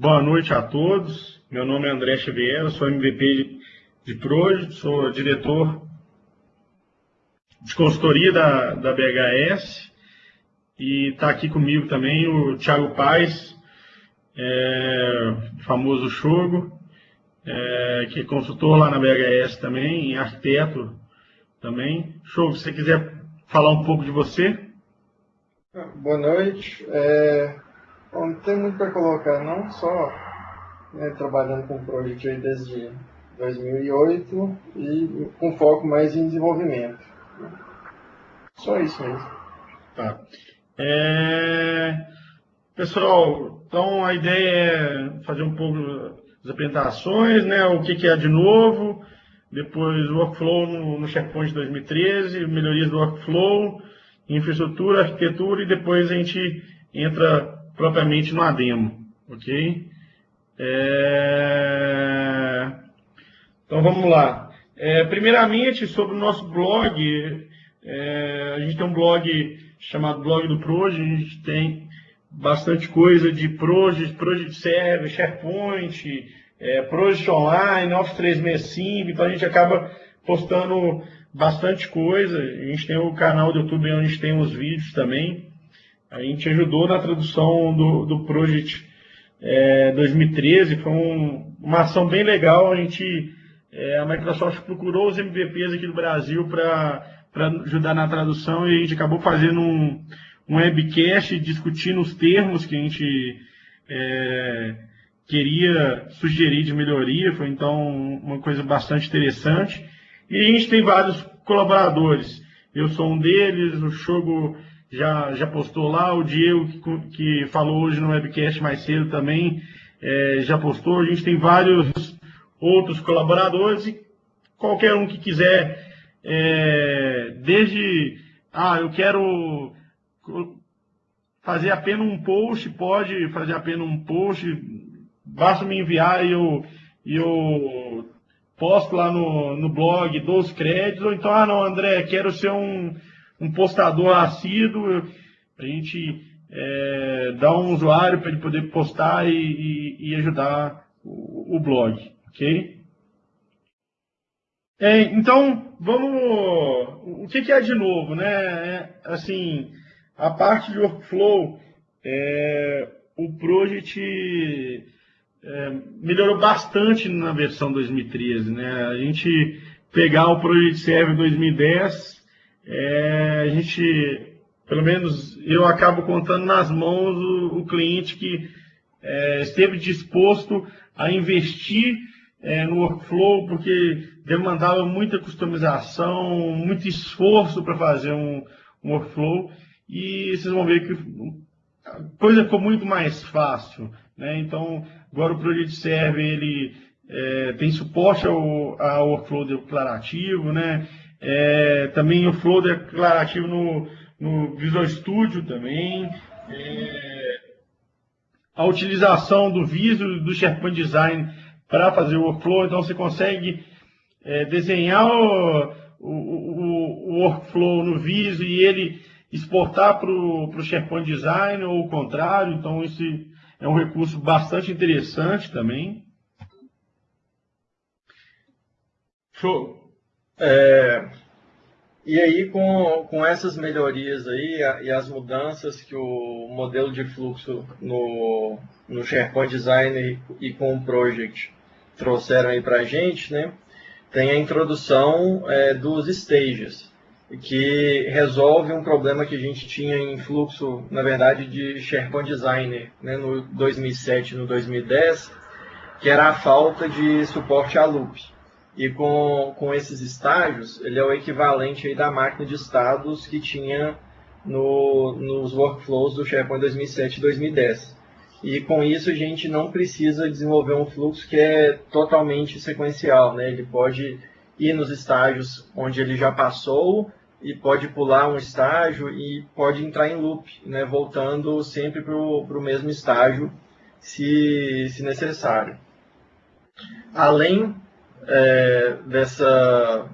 boa noite a todos. Meu nome é André Xavier, sou MVP de Project, sou diretor de consultoria da, da BHS e está aqui comigo também o Thiago Paes, é, famoso Chogo, é, que é consultor lá na BHS também, arquiteto também. Chogo, se você quiser falar um pouco de você. Boa noite. É, não tem muito para colocar, não, só né, trabalhando com o Project aí desde 2008 e com foco mais em desenvolvimento. Só isso mesmo. Tá. É... Pessoal, então a ideia é fazer um pouco das apresentações, né? O que, que é de novo, depois o workflow no, no SharePoint 2013, melhorias do workflow, infraestrutura, arquitetura e depois a gente entra propriamente no ADEMO, ok? É... Então vamos lá. É, primeiramente, sobre o nosso blog, é, a gente tem um blog chamado Blog do Proje, a gente tem bastante coisa de Project, Project Server, SharePoint, é, Project Online, Office 365, então a gente acaba postando bastante coisa. A gente tem o canal do YouTube onde a gente tem os vídeos também. A gente ajudou na tradução do, do Project é, 2013, foi um, uma ação bem legal. A gente, é, a Microsoft procurou os MVPs aqui do Brasil para ajudar na tradução e a gente acabou fazendo um, um webcast discutindo os termos que a gente é, queria sugerir de melhoria. Foi então uma coisa bastante interessante. E a gente tem vários colaboradores. Eu sou um deles, o Chogo já, já postou lá, o Diego, que, que falou hoje no webcast mais cedo também, é, já postou. A gente tem vários outros colaboradores e qualquer um que quiser, é, desde, ah, eu quero fazer apenas um post, pode fazer apenas um post, basta me enviar e eu, eu posto lá no, no blog, dou os créditos, ou então, ah não, André, quero ser um um postador assíduo, a gente é, dar um usuário para ele poder postar e, e, e ajudar o, o, blog, ok? É, então, vamos. O que, que, é de novo, né? É, assim, a parte de workflow, é, o Project é, melhorou bastante na versão 2013, né? A gente pegar o Project Server 2010 é, a gente, pelo menos eu acabo contando nas mãos o, o cliente que é, esteve disposto a investir é, no workflow, porque demandava muita customização, muito esforço para fazer um, um, workflow, e vocês vão ver que a coisa ficou muito mais fácil. Né? Então, agora o Project Server ele, é, tem suporte ao, ao workflow declarativo, né? É, também o flow declarativo no, no Visual Studio também. É, a utilização do Visual do SharePoint Design para fazer o workflow. Então você consegue é, desenhar o, o, o, workflow no Visual e ele exportar para o SharePoint Design ou o contrário. Então isso é um recurso bastante interessante também. Show. É, e aí, com, com essas melhorias aí e as mudanças que o modelo de fluxo no, no SharePoint Designer e com o Project trouxeram aí para a gente, né? Tem a introdução é, dos stages, que resolve um problema que a gente tinha em fluxo, na verdade, de SharePoint Designer né, no 2007 no 2010, que era a falta de suporte a loop. E com, com esses estágios, ele é o equivalente aí da máquina de estados que tinha no, nos workflows do SharePoint 2007 e 2010. E com isso a gente não precisa desenvolver um fluxo que é totalmente sequencial. Né? Ele pode ir nos estágios onde ele já passou e pode pular um estágio e pode entrar em loop, né? voltando sempre para o mesmo estágio se, se necessário. Além é, dessa,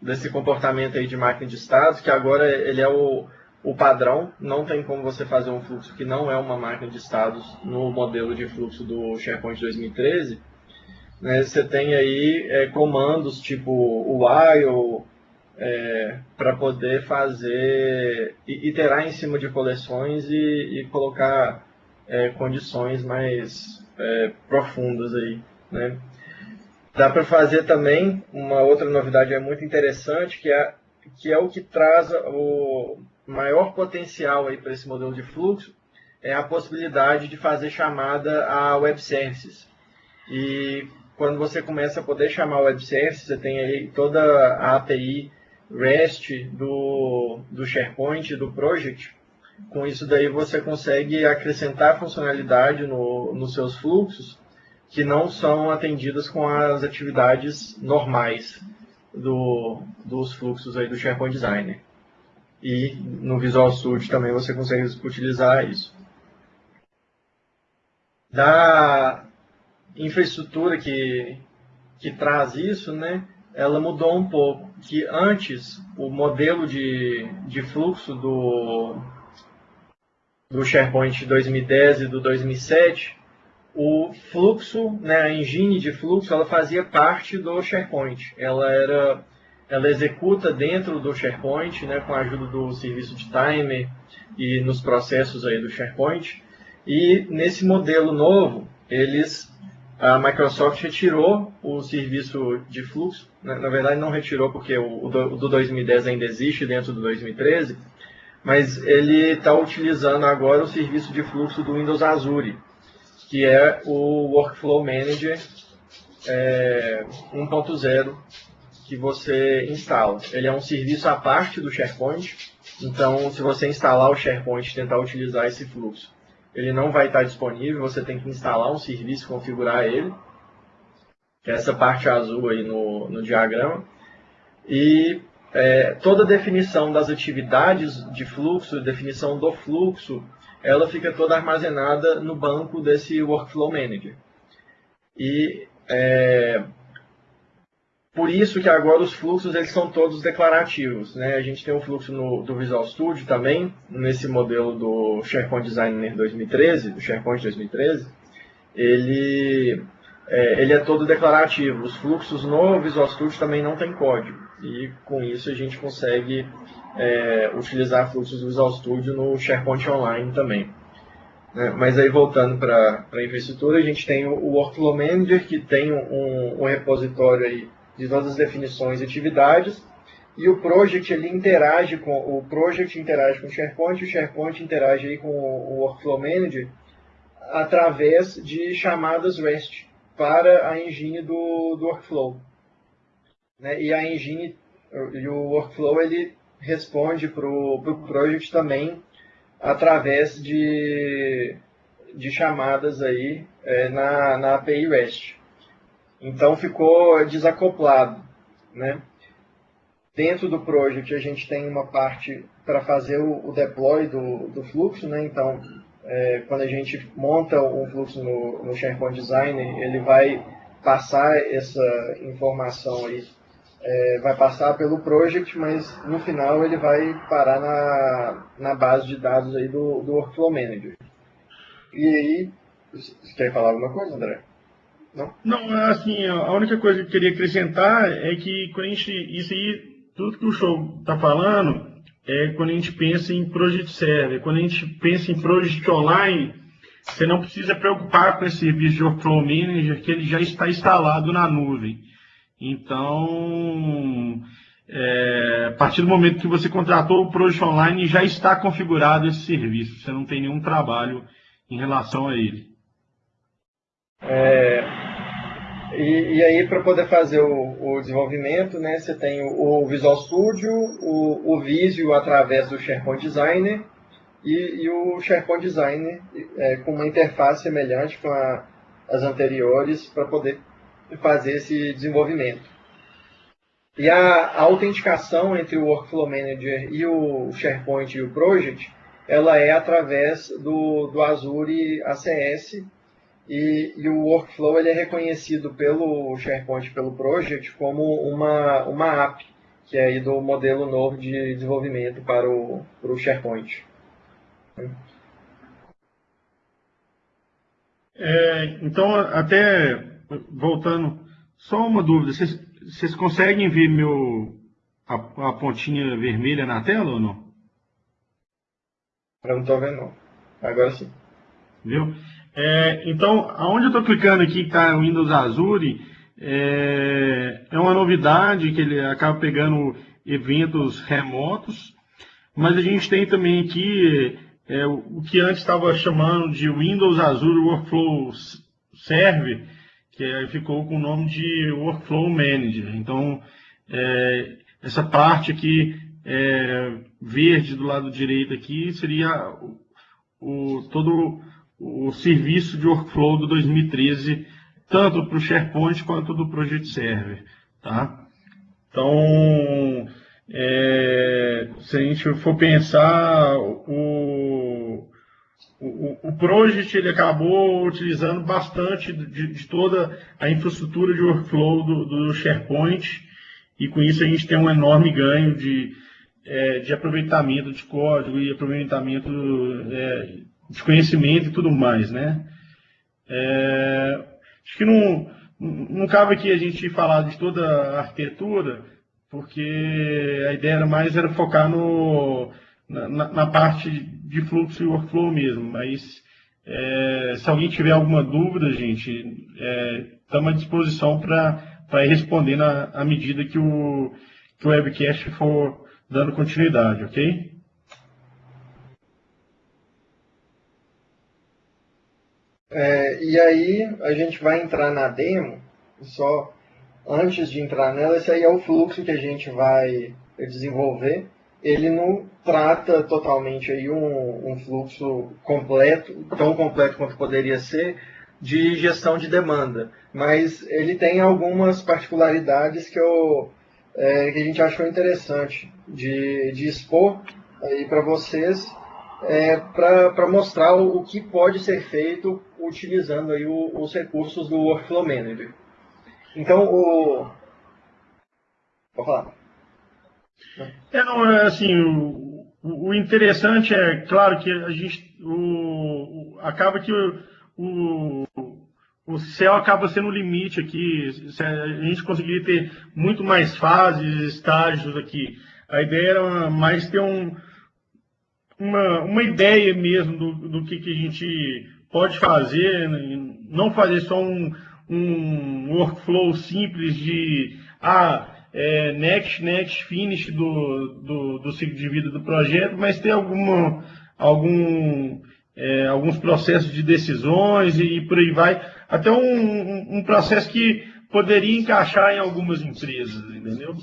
desse comportamento aí de máquina de estados, que agora ele é o, o padrão, não tem como você fazer um fluxo que não é uma máquina de estados no modelo de fluxo do SharePoint 2013. Né, você tem aí é, comandos tipo while é, para poder fazer, iterar em cima de coleções e, e colocar é, condições mais é, profundas aí. Né? Dá para fazer também uma outra novidade é muito interessante que é que é o que traz o maior potencial para esse modelo de fluxo é a possibilidade de fazer chamada a web services. E quando você começa a poder chamar web services, você tem aí toda a API REST do, do SharePoint, do Project. Com isso daí você consegue acrescentar funcionalidade no, nos seus fluxos que não são atendidas com as atividades normais do, dos fluxos aí do SharePoint Designer. E no Visual Studio também você consegue utilizar isso. Da infraestrutura que, que traz isso, né, ela mudou um pouco. Que antes o modelo de, de fluxo do, do SharePoint 2010 e do 2007 o fluxo, né, a engine de fluxo, ela fazia parte do SharePoint. Ela era, ela executa dentro do SharePoint, né, com a ajuda do serviço de timer e nos processos aí do SharePoint. E nesse modelo novo, eles, a Microsoft retirou o serviço de fluxo. Né, na verdade, não retirou porque o, o do 2010 ainda existe dentro do 2013, mas ele está utilizando agora o serviço de fluxo do Windows Azure que é o Workflow Manager é, 1.0 que você instala. Ele é um serviço à parte do SharePoint, então se você instalar o SharePoint e tentar utilizar esse fluxo, ele não vai estar disponível, você tem que instalar um serviço, configurar ele, que é essa parte azul aí no, no diagrama, e é, toda a definição das atividades de fluxo, definição do fluxo, ela fica toda armazenada no banco desse Workflow Manager. E é, por isso que agora os fluxos eles são todos declarativos. Né? A gente tem um fluxo no, do Visual Studio também, nesse modelo do SharePoint Designer 2013, do SharePoint 2013. Ele é, ele é todo declarativo. Os fluxos no Visual Studio também não tem código. E com isso a gente consegue é, utilizar fluxos do Visual Studio no SharePoint Online também. É, mas aí voltando para a infraestrutura, a gente tem o, Workflow Manager, que tem um, um, repositório aí de todas as definições e atividades, e o Project ele interage com o Project interage com o SharePoint, o SharePoint interage aí com o Workflow Manager através de chamadas REST para a engine do, do workflow. Né? E a engine e o workflow ele responde para o pro project também através de, de chamadas aí é, na, na API REST. Então ficou desacoplado. Né? Dentro do project a gente tem uma parte para fazer o, o deploy do, do fluxo, né? então é, quando a gente monta um fluxo no, no SharePoint Designer, ele vai passar essa informação aí é, vai passar pelo project, mas no final ele vai parar na, na base de dados aí do, do Workflow Manager. E aí, você quer falar alguma coisa, André? Não? Não, assim, a única coisa que eu queria acrescentar é que quando a gente, isso aí, tudo que o show está falando, é quando a gente pensa em Project Server. Quando a gente pensa em Project Online, você não precisa preocupar com esse serviço de Workflow Manager, que ele já está instalado na nuvem. Então, é, a partir do momento que você contratou o Project Online, já está configurado esse serviço. Você não tem nenhum trabalho em relação a ele. É, e, e, aí, para poder fazer o, o, desenvolvimento, né, você tem o, o Visual Studio, o, o, Visio através do SharePoint Designer e, e o SharePoint Designer é, com uma interface semelhante com a, as anteriores para poder fazer esse desenvolvimento. E a, a, autenticação entre o Workflow Manager e o SharePoint e o Project, ela é através do, do Azure ACS e, e, o Workflow ele é reconhecido pelo SharePoint, pelo Project, como uma, uma app que é aí do modelo novo de desenvolvimento para o, para o SharePoint. É, então, até voltando, só uma dúvida, vocês, vocês conseguem ver meu, a, a, pontinha vermelha na tela ou não? Eu não estou vendo não. Agora sim. Viu? É, então, aonde eu estou clicando aqui que está o Windows Azure, é, é uma novidade que ele acaba pegando eventos remotos, mas a gente tem também aqui é, o que antes estava chamando de Windows Azure Workflow Server, que ficou com o nome de Workflow Manager. Então, é, essa parte aqui é, verde do lado direito aqui seria o, todo o serviço de workflow do 2013, tanto para o SharePoint quanto do Project Server. Tá? Então, é, se a gente for pensar, o, o, o Project ele acabou utilizando bastante de, de, toda a infraestrutura de workflow do, do, SharePoint e com isso a gente tem um enorme ganho de, é, de aproveitamento de código e aproveitamento é, de conhecimento e tudo mais, né? É, acho que não, não cabe aqui a gente falar de toda a arquitetura, porque a ideia era mais era focar no, na, na parte de fluxo e workflow mesmo. Mas é, se alguém tiver alguma dúvida, gente, estamos é, à disposição para responder na, à medida que o, que o webcast for dando continuidade, ok? É, e aí a gente vai entrar na demo, só antes de entrar nela, esse aí é o fluxo que a gente vai desenvolver. Ele não trata totalmente aí um, um fluxo completo, tão completo quanto poderia ser, de gestão de demanda, mas ele tem algumas particularidades que, eu, é, que a gente achou interessante de, de expor aí para vocês, é, para mostrar o, o, que pode ser feito utilizando aí o, os recursos do Workflow Manager. Então, o. Pode falar. É, não, é assim, o, o interessante é, claro, que a gente. O, acaba que o, o, o céu acaba sendo o limite aqui. A gente conseguiria ter muito mais fases, estágios aqui. A ideia era mais ter um, uma, uma ideia mesmo do, do que, que a gente pode fazer, não fazer só um, um workflow simples de ah, é, next, next, finish do, do, do, ciclo de vida do projeto, mas ter alguma, algum, é, alguns processos de decisões e, e, por aí vai. Até um, um processo que poderia encaixar em algumas empresas, entendeu?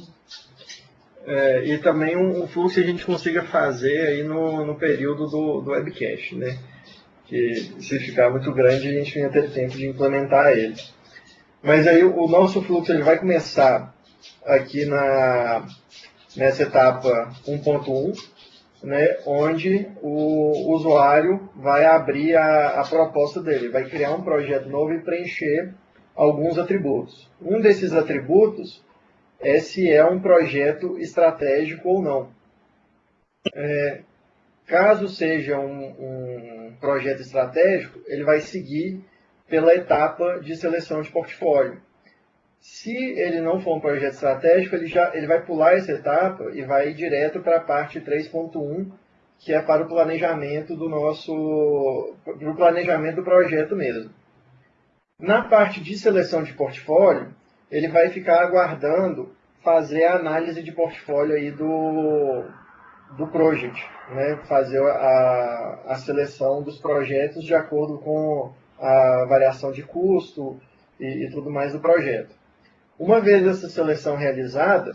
É, e também um, um, fluxo que a gente consiga fazer aí no, no período do, do webcast, né? Que se ficar muito grande a gente não ia ter tempo de implementar ele. Mas aí o nosso fluxo ele vai começar aqui na, nessa etapa 1.1, né, onde o usuário vai abrir a, a proposta dele, vai criar um projeto novo e preencher alguns atributos. Um desses atributos é se é um projeto estratégico ou não. É, caso seja um, um projeto estratégico, ele vai seguir pela etapa de seleção de portfólio. Se ele não for um projeto estratégico, ele, já, ele vai pular essa etapa e vai direto para a parte 3.1, que é para o planejamento do nosso para o planejamento do projeto mesmo. Na parte de seleção de portfólio, ele vai ficar aguardando fazer a análise de portfólio aí do, do project, né? fazer a, a seleção dos projetos de acordo com a variação de custo e, e tudo mais do projeto. Uma vez essa seleção realizada,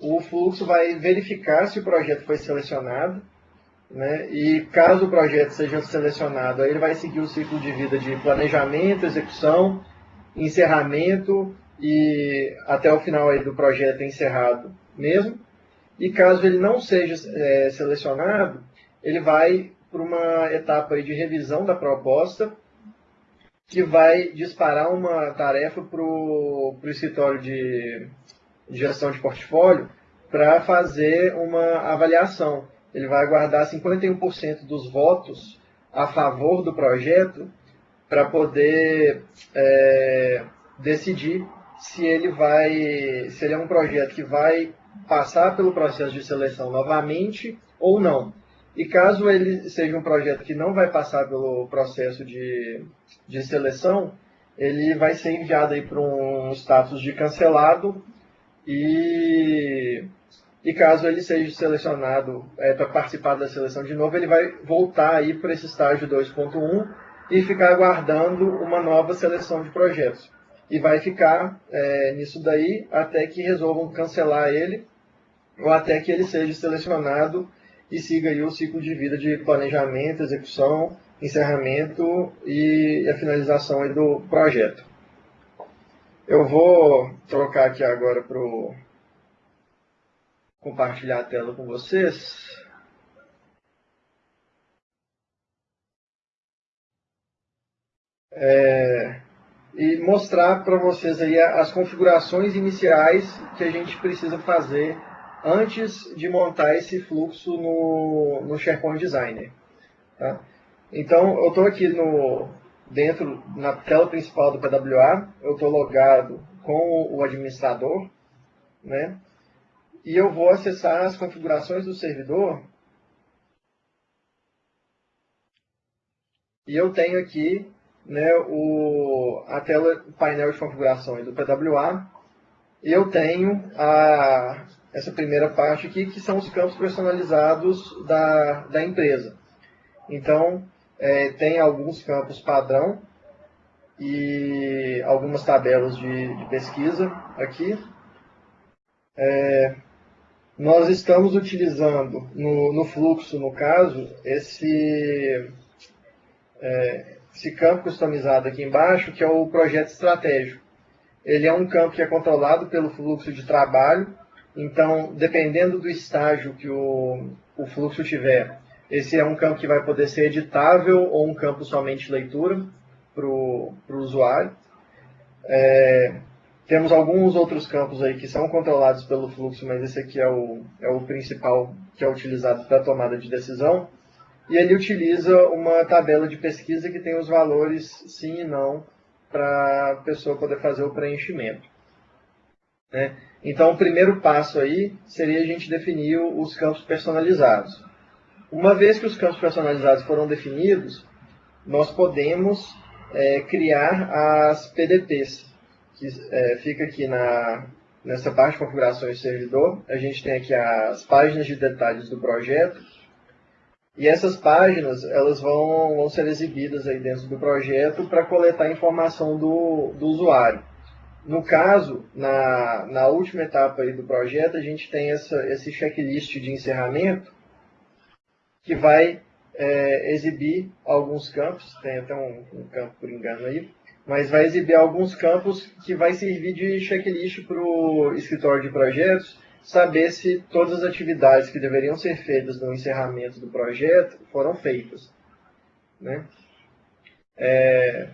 o fluxo vai verificar se o projeto foi selecionado, né? e caso o projeto seja selecionado, ele vai seguir o ciclo de vida de planejamento, execução, encerramento e até o final aí do projeto encerrado mesmo. E caso ele não seja é, selecionado, ele vai para uma etapa aí de revisão da proposta que vai disparar uma tarefa para o escritório de, de gestão de portfólio para fazer uma avaliação. Ele vai guardar 51% dos votos a favor do projeto para poder é, decidir se ele vai, se ele é um projeto que vai passar pelo processo de seleção novamente ou não. E caso ele seja um projeto que não vai passar pelo processo de, de seleção, ele vai ser enviado para um status de cancelado e, e caso ele seja selecionado é, para participar da seleção de novo, ele vai voltar aí para esse estágio 2.1 e ficar aguardando uma nova seleção de projetos. E vai ficar é, nisso daí até que resolvam cancelar ele ou até que ele seja selecionado e siga aí o ciclo de vida de planejamento, execução, encerramento e a finalização do projeto. Eu vou trocar aqui agora para compartilhar a tela com vocês. É, e mostrar para vocês aí as configurações iniciais que a gente precisa fazer antes de montar esse fluxo no, no SharePoint Designer. Tá? Então, eu estou aqui no, dentro, na tela principal do PWA, eu estou logado com o administrador, né? e eu vou acessar as configurações do servidor, e eu tenho aqui né, o, a tela painel de configurações do PWA, e eu tenho a, essa primeira parte aqui, que são os campos personalizados da, da empresa. Então, é, tem alguns campos padrão e algumas tabelas de, de pesquisa aqui. É, nós estamos utilizando no, no, fluxo, no caso, esse, é, esse campo customizado aqui embaixo, que é o projeto estratégico. Ele é um campo que é controlado pelo fluxo de trabalho então, dependendo do estágio que o, o fluxo tiver, esse é um campo que vai poder ser editável ou um campo somente leitura para o usuário. É, temos alguns outros campos aí que são controlados pelo fluxo, mas esse aqui é o, é o principal que é utilizado para a tomada de decisão. E ele utiliza uma tabela de pesquisa que tem os valores sim e não para a pessoa poder fazer o preenchimento. Né? Então, o primeiro passo aí seria a gente definir os campos personalizados. Uma vez que os campos personalizados foram definidos, nós podemos é, criar as PDPs, que é, fica aqui na, nessa parte de configurações do servidor. A gente tem aqui as páginas de detalhes do projeto, e essas páginas elas vão, vão ser exibidas aí dentro do projeto para coletar informação do, do usuário. No caso, na, na última etapa aí do projeto, a gente tem essa, esse checklist de encerramento que vai é, exibir alguns campos, tem até um, um, campo por engano aí, mas vai exibir alguns campos que vai servir de checklist para o escritório de projetos saber se todas as atividades que deveriam ser feitas no encerramento do projeto foram feitas. Né? É,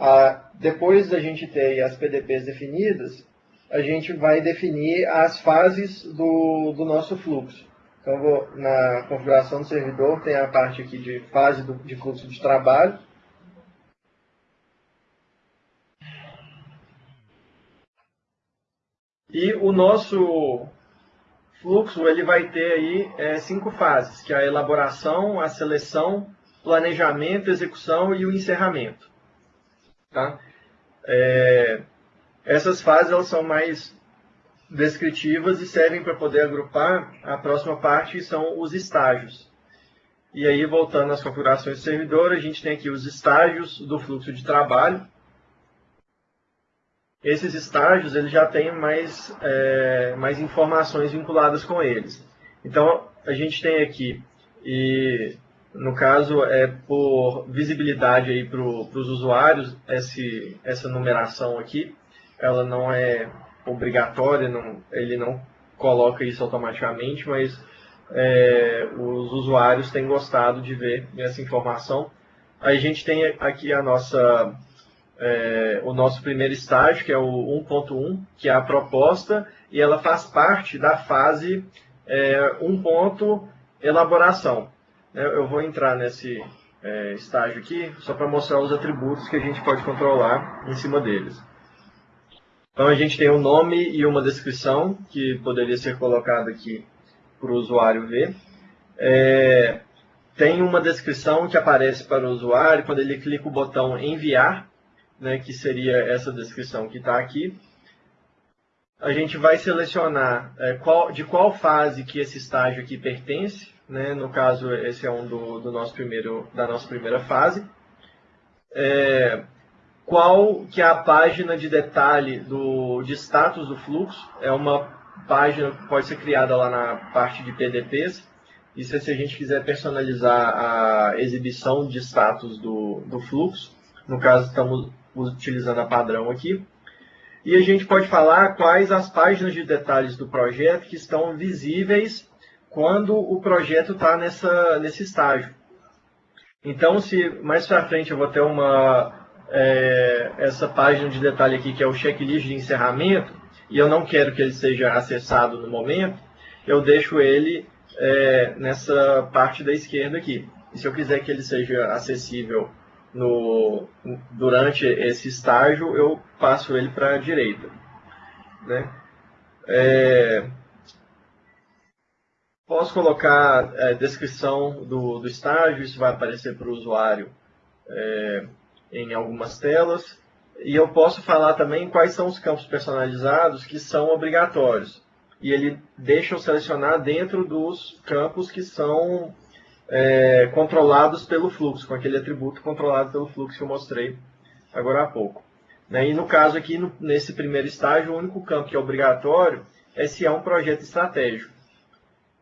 ah, depois da gente ter as PDPs definidas, a gente vai definir as fases do, do nosso fluxo. Então, vou, na configuração do servidor, tem a parte aqui de fase do, de fluxo de trabalho. E o nosso fluxo ele vai ter aí é, cinco fases, que é a elaboração, a seleção, planejamento, execução e o encerramento. Tá? É, essas fases elas são mais descritivas e servem para poder agrupar a próxima parte, que são os estágios. E aí, voltando às configurações do servidor, a gente tem aqui os estágios do fluxo de trabalho. Esses estágios eles já têm mais, é, mais informações vinculadas com eles. Então, a gente tem aqui e no caso, é por visibilidade aí para os usuários, esse, essa numeração aqui, ela não é obrigatória, não, ele não coloca isso automaticamente, mas é, os usuários têm gostado de ver essa informação. Aí a gente tem aqui a nossa é, o nosso primeiro estágio, que é o 1.1, que é a proposta, e ela faz parte da fase é, 1. elaboração. Eu vou entrar nesse é, estágio aqui só para mostrar os atributos que a gente pode controlar em cima deles. Então a gente tem um nome e uma descrição que poderia ser colocado aqui para o usuário ver. É, tem uma descrição que aparece para o usuário quando ele clica o botão enviar, né, que seria essa descrição que está aqui. A gente vai selecionar é, qual, de qual fase que esse estágio aqui pertence. Né? No caso, esse é um do, do nosso primeiro, da nossa primeira fase. É, qual que é a página de detalhe do, de status do fluxo? É uma página que pode ser criada lá na parte de PDPs. Isso é se a gente quiser personalizar a exibição de status do, do fluxo. No caso, estamos utilizando a padrão aqui. E a gente pode falar quais as páginas de detalhes do projeto que estão visíveis quando o projeto está nesse estágio. Então, se mais para frente eu vou ter uma, é, essa página de detalhe aqui, que é o checklist de encerramento, e eu não quero que ele seja acessado no momento, eu deixo ele é, nessa parte da esquerda aqui. E se eu quiser que ele seja acessível no, durante esse estágio, eu passo ele para a direita. Né? É, posso colocar a é, descrição do, do estágio, isso vai aparecer para o usuário é, em algumas telas. E eu posso falar também quais são os campos personalizados que são obrigatórios. E ele deixa eu selecionar dentro dos campos que são é, controlados pelo fluxo, com aquele atributo controlado pelo fluxo que eu mostrei agora há pouco. Né? E no caso aqui, nesse primeiro estágio, o único campo que é obrigatório é se é um projeto estratégico.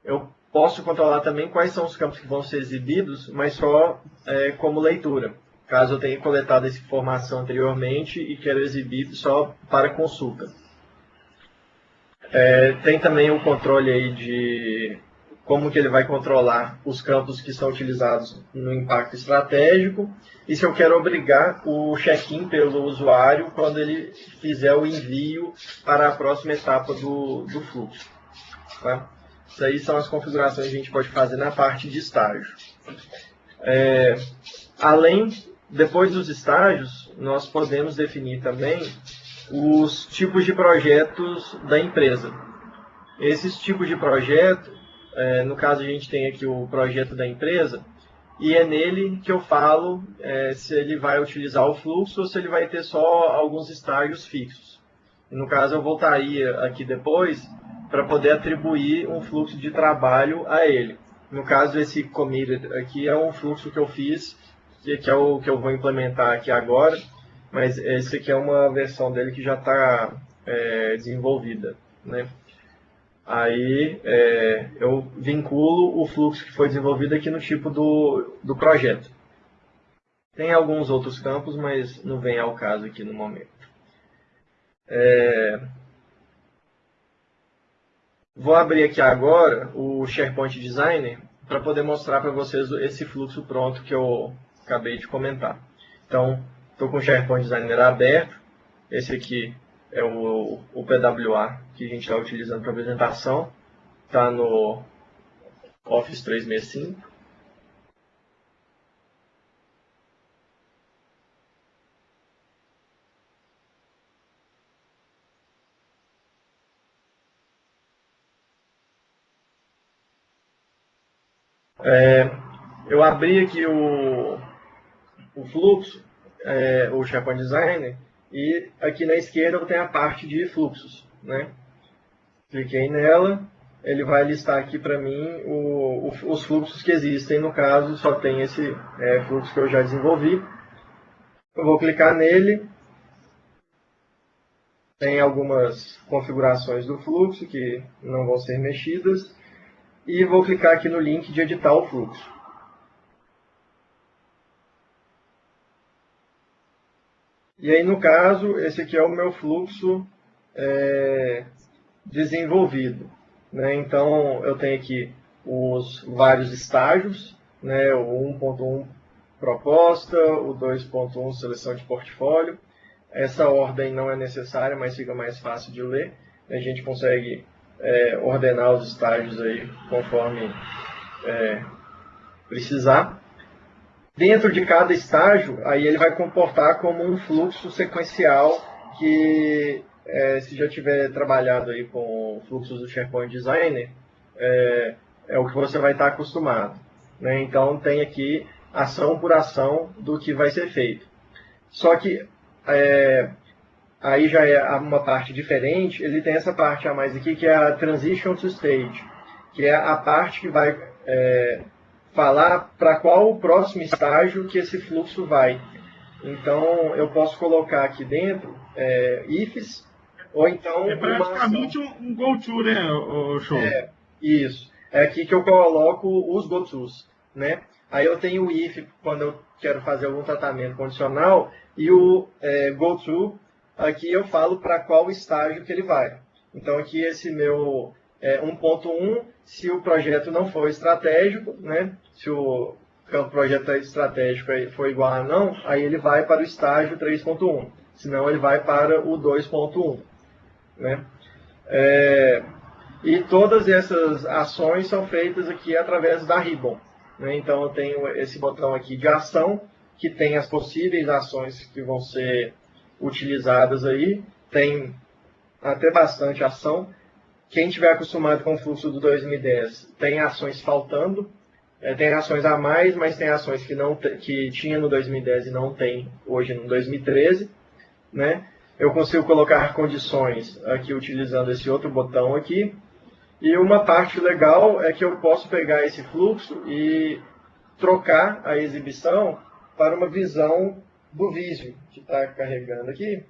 Eu posso controlar também quais são os campos que vão ser exibidos, mas só é, como leitura, caso eu tenha coletado essa informação anteriormente e quero exibir só para consulta. É, tem também o controle aí de como que ele vai controlar os campos que são utilizados no impacto estratégico e se eu quero obrigar o check-in pelo usuário quando ele fizer o envio para a próxima etapa do, do fluxo. Tá? Isso aí são as configurações que a gente pode fazer na parte de estágio. É, além, depois dos estágios, nós podemos definir também os tipos de projetos da empresa. Esses tipos de projeto é, no caso, a gente tem aqui o projeto da empresa, e é nele que eu falo é, se ele vai utilizar o fluxo ou se ele vai ter só alguns estágios fixos. No caso, eu voltaria aqui depois para poder atribuir um fluxo de trabalho a ele. No caso, esse committed aqui é um fluxo que eu fiz, que é o que eu vou implementar aqui agora, mas esse aqui é uma versão dele que já está é, desenvolvida. Né? aí é, eu vinculo o fluxo que foi desenvolvido aqui no tipo do, do projeto. Tem alguns outros campos, mas não vem ao caso aqui no momento. É, vou abrir aqui agora o SharePoint Designer para poder mostrar para vocês esse fluxo pronto que eu acabei de comentar. Então, estou com o SharePoint Designer aberto. Esse aqui é o, o PWA que a gente está utilizando para apresentação. Está no Office 365. É, eu abri aqui o, o fluxo, é, o SharePoint Designer, e aqui na esquerda eu tenho a parte de fluxos. Né? Cliquei nela, ele vai listar aqui para mim o, o, os fluxos que existem. No caso, só tem esse é, fluxo que eu já desenvolvi. Eu vou clicar nele. Tem algumas configurações do fluxo que não vão ser mexidas. E vou clicar aqui no link de editar o fluxo. E aí, no caso, esse aqui é o meu fluxo é, desenvolvido. Né? Então, eu tenho aqui os vários estágios, né? o 1.1 proposta, o 2.1 seleção de portfólio, essa ordem não é necessária, mas fica mais fácil de ler. A gente consegue é, ordenar os estágios aí conforme é, precisar. Dentro de cada estágio, aí ele vai comportar como um fluxo sequencial que, é, se já tiver trabalhado aí com fluxos do SharePoint Designer, é, é o que você vai estar acostumado. Né? Então, tem aqui ação por ação do que vai ser feito. Só que é, aí já é uma parte diferente, ele tem essa parte a mais aqui, que é a Transition to Stage, que é a parte que vai é, falar para qual o próximo estágio que esse fluxo vai. Então, eu posso colocar aqui dentro é, ifs, ou então... É praticamente um, um go-to, né, o show? É, isso. É aqui que eu coloco os go-tos, né? Aí eu tenho o if quando eu quero fazer algum tratamento condicional e o é, go-to aqui eu falo para qual estágio que ele vai. Então aqui esse meu é, 1.1, se o projeto não for estratégico, né, se o projeto estratégico for igual a não, aí ele vai para o estágio 3.1, senão ele vai para o 2.1. Né? É, e todas essas ações são feitas aqui através da Ribbon. Né? Então eu tenho esse botão aqui de ação, que tem as possíveis ações que vão ser utilizadas aí, tem até bastante ação. Quem tiver acostumado com o fluxo do 2010, tem ações faltando, é, tem ações a mais, mas tem ações que, não que tinha no 2010 e não tem hoje no 2013. Né? Eu consigo colocar condições aqui utilizando esse outro botão aqui. E uma parte legal é que eu posso pegar esse fluxo e trocar a exibição para uma visão do vídeo que está carregando aqui.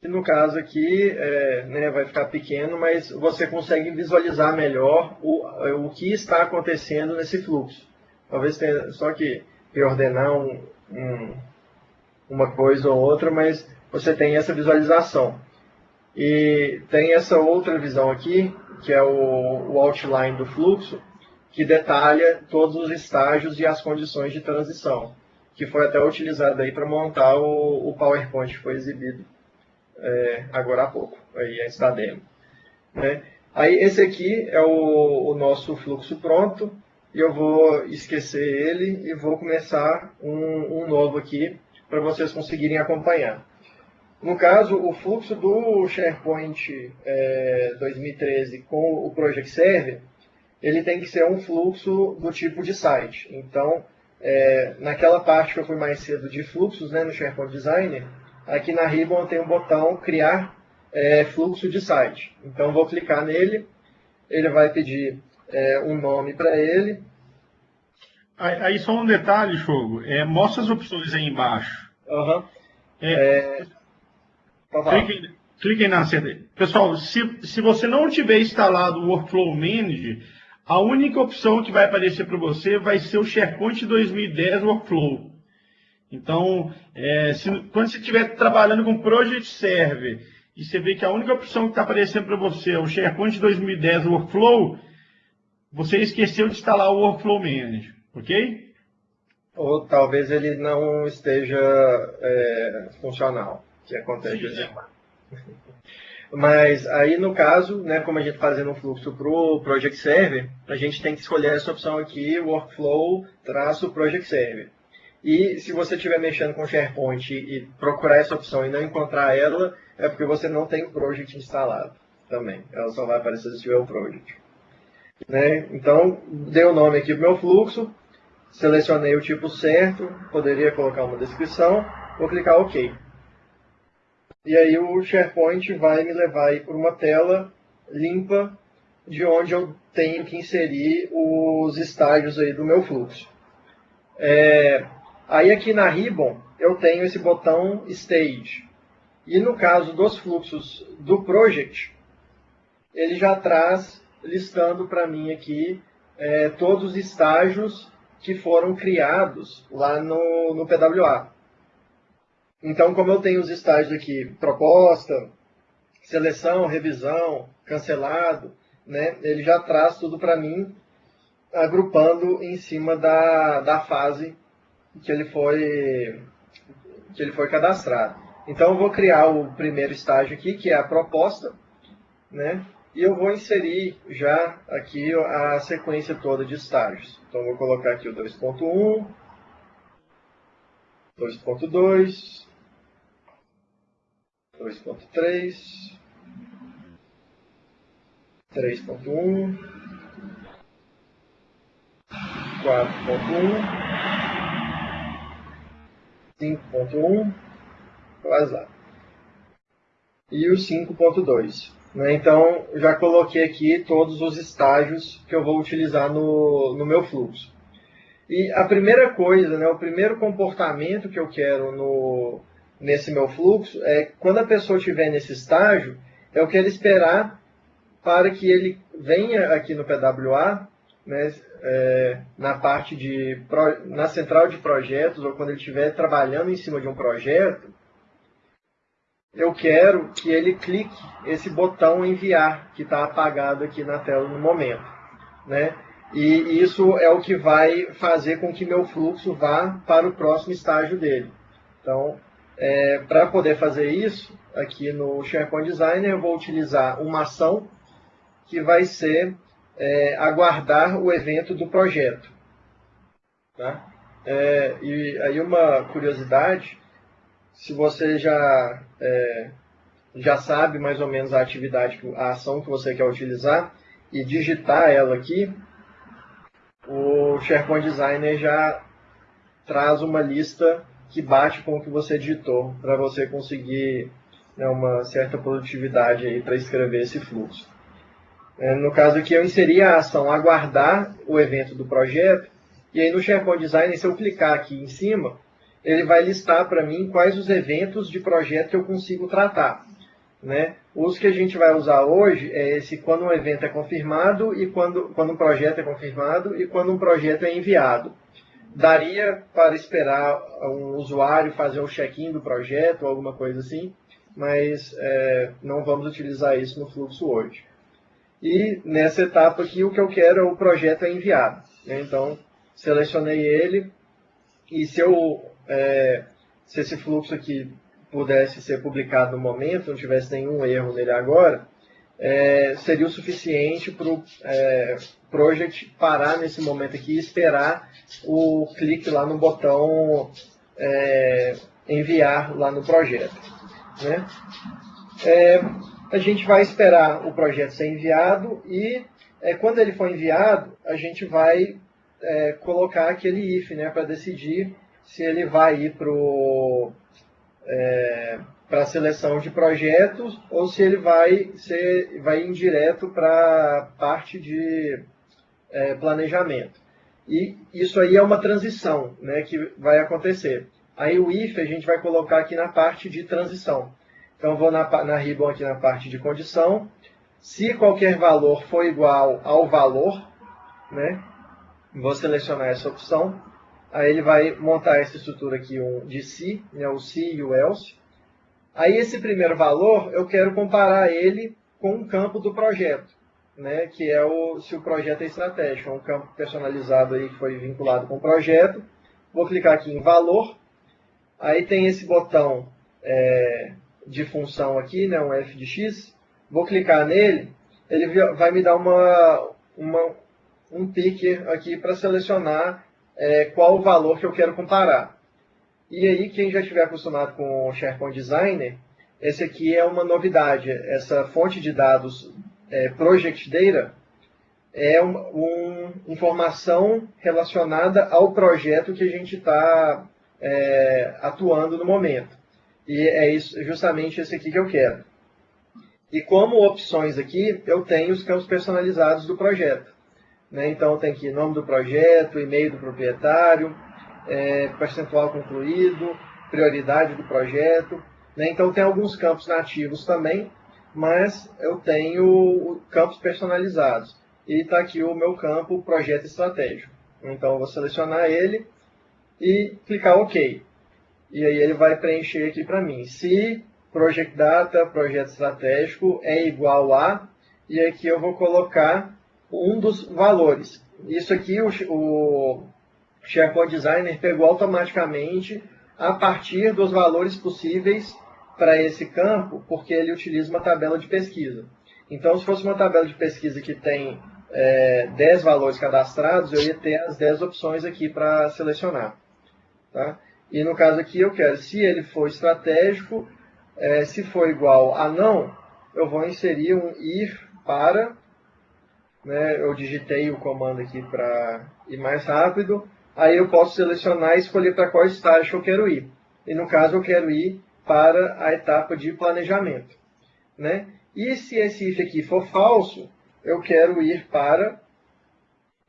E no caso aqui, é, né, vai ficar pequeno, mas você consegue visualizar melhor o, o que está acontecendo nesse fluxo. Talvez tenha só que reordenar um, um, uma coisa ou outra, mas você tem essa visualização. E tem essa outra visão aqui, que é o, o outline do fluxo, que detalha todos os estágios e as condições de transição, que foi até utilizado aí para montar o, o, PowerPoint que foi exibido é, agora há pouco, aí antes da demo. Né? Aí esse aqui é o, o nosso fluxo pronto, e eu vou esquecer ele e vou começar um, um novo aqui para vocês conseguirem acompanhar. No caso, o fluxo do SharePoint é, 2013 com o Project Server, ele tem que ser um fluxo do tipo de site. Então, é, naquela parte que eu fui mais cedo de fluxos né, no SharePoint Designer, aqui na Ribbon tem um botão Criar é, Fluxo de Site. Então, vou clicar nele, ele vai pedir é, um nome para ele. Aí, só um detalhe, Fogo. É, mostra as opções aí embaixo. Uhum. É, cliquem, cliquem na seta. Pessoal, se, se você não tiver instalado o Workflow Manager, a única opção que vai aparecer para você vai ser o SharePoint 2010 Workflow. Então, é, se, quando você estiver trabalhando com Project Server e você vê que a única opção que está aparecendo para você é o SharePoint 2010 Workflow, você esqueceu de instalar o Workflow Manager, ok? Ou talvez ele não esteja é, funcional que acontece Sim, é. Mas aí no caso, né, como a gente está fazendo um fluxo para o Project Server, a gente tem que escolher essa opção aqui, Workflow traço Project Server. E se você estiver mexendo com SharePoint e procurar essa opção e não encontrar ela, é porque você não tem o Project instalado também. Ela só vai aparecer se tiver o Project. Né? Então, dei o nome aqui para o meu fluxo, selecionei o tipo certo, poderia colocar uma descrição, vou clicar OK. E aí o SharePoint vai me levar para uma tela limpa de onde eu tenho que inserir os estágios aí do meu fluxo. É, aí aqui na Ribbon eu tenho esse botão Stage. E no caso dos fluxos do Project, ele já traz listando para mim aqui é, todos os estágios que foram criados lá no, no PWA. Então, como eu tenho os estágios aqui, proposta, seleção, revisão, cancelado, né? ele já traz tudo para mim, agrupando em cima da, da fase que ele foi que ele foi cadastrado. Então eu vou criar o primeiro estágio aqui, que é a proposta, né? E eu vou inserir já aqui a sequência toda de estágios. Então vou colocar aqui o 2.1, 2.2, 2.3, 3.1, 4.1, 5.1, quase lá. E o 5.2. Né? Então, já coloquei aqui todos os estágios que eu vou utilizar no, no meu fluxo. E a primeira coisa, né, o primeiro comportamento que eu quero no, nesse meu fluxo é quando a pessoa estiver nesse estágio, eu quero esperar para que ele venha aqui no PWA, né, é, na parte de na central de projetos ou quando ele estiver trabalhando em cima de um projeto, eu quero que ele clique esse botão enviar que está apagado aqui na tela no momento, né? E isso é o que vai fazer com que meu fluxo vá para o próximo estágio dele. Então, é, para poder fazer isso, aqui no SharePoint Designer, eu vou utilizar uma ação que vai ser é, aguardar o evento do projeto. Tá? É, e aí uma curiosidade, se você já, é, já sabe mais ou menos a atividade, a ação que você quer utilizar, e digitar ela aqui, o SharePoint Designer já traz uma lista que bate com o que você digitou, para você conseguir né, uma certa produtividade para escrever esse fluxo. É, no caso aqui, eu inseri a ação aguardar o evento do projeto, e aí no SharePoint Designer, se eu clicar aqui em cima, ele vai listar para mim quais os eventos de projeto que eu consigo tratar. Né? Os que a gente vai usar hoje é esse quando um evento é confirmado e quando, quando um projeto é confirmado e quando um projeto é enviado. Daria para esperar um usuário fazer o check-in do projeto alguma coisa assim, mas é, não vamos utilizar isso no fluxo hoje. E nessa etapa aqui o que eu quero é o projeto é enviado. Né? Então, selecionei ele e se, eu, é, se esse fluxo aqui pudesse ser publicado no momento, não tivesse nenhum erro nele agora, é, seria o suficiente para o é, project parar nesse momento aqui e esperar o clique lá no botão é, enviar lá no projeto. Né? É, a gente vai esperar o projeto ser enviado e é, quando ele for enviado, a gente vai é, colocar aquele if né, para decidir se ele vai ir para é, para seleção de projetos ou se ele vai ser vai ir direto para parte de é, planejamento. E isso aí é uma transição né, que vai acontecer. Aí o if a gente vai colocar aqui na parte de transição. Então vou na, na ribbon aqui na parte de condição. Se qualquer valor for igual ao valor, né, vou selecionar essa opção Aí ele vai montar essa estrutura aqui um, de se, né, o se e o else. Aí esse primeiro valor, eu quero comparar ele com um campo do projeto, né, que é o, se o projeto é estratégico, é um campo personalizado aí que foi vinculado com o projeto. Vou clicar aqui em valor, aí tem esse botão é, de função aqui, né, um f de x. Vou clicar nele, ele vai me dar uma, uma um picker aqui para selecionar é, qual o valor que eu quero comparar. E aí, quem já estiver acostumado com o SharePoint Designer, esse aqui é uma novidade. Essa fonte de dados é, Project Data é uma um, informação relacionada ao projeto que a gente está é, atuando no momento. E é isso, justamente esse aqui que eu quero. E como opções aqui, eu tenho os campos personalizados do projeto. Né? Então tem aqui nome do projeto, e-mail do proprietário, é, percentual concluído, prioridade do projeto. Né? Então tem alguns campos nativos também, mas eu tenho campos personalizados. E está aqui o meu campo projeto estratégico. Então eu vou selecionar ele e clicar OK. E aí ele vai preencher aqui para mim. Se Project Data, projeto estratégico, é igual a, e aqui eu vou colocar um dos valores. Isso aqui o, o SharePoint Designer pegou automaticamente a partir dos valores possíveis para esse campo, porque ele utiliza uma tabela de pesquisa. Então, se fosse uma tabela de pesquisa que tem é, 10 valores cadastrados, eu ia ter as 10 opções aqui para selecionar. Tá? E no caso aqui eu quero, se ele for estratégico, é, se for igual a não, eu vou inserir um if para, né, eu digitei o comando aqui para ir mais rápido, aí eu posso selecionar e escolher para qual estágio eu quero ir. E no caso eu quero ir para a etapa de planejamento. Né? E se esse if aqui for falso, eu quero ir para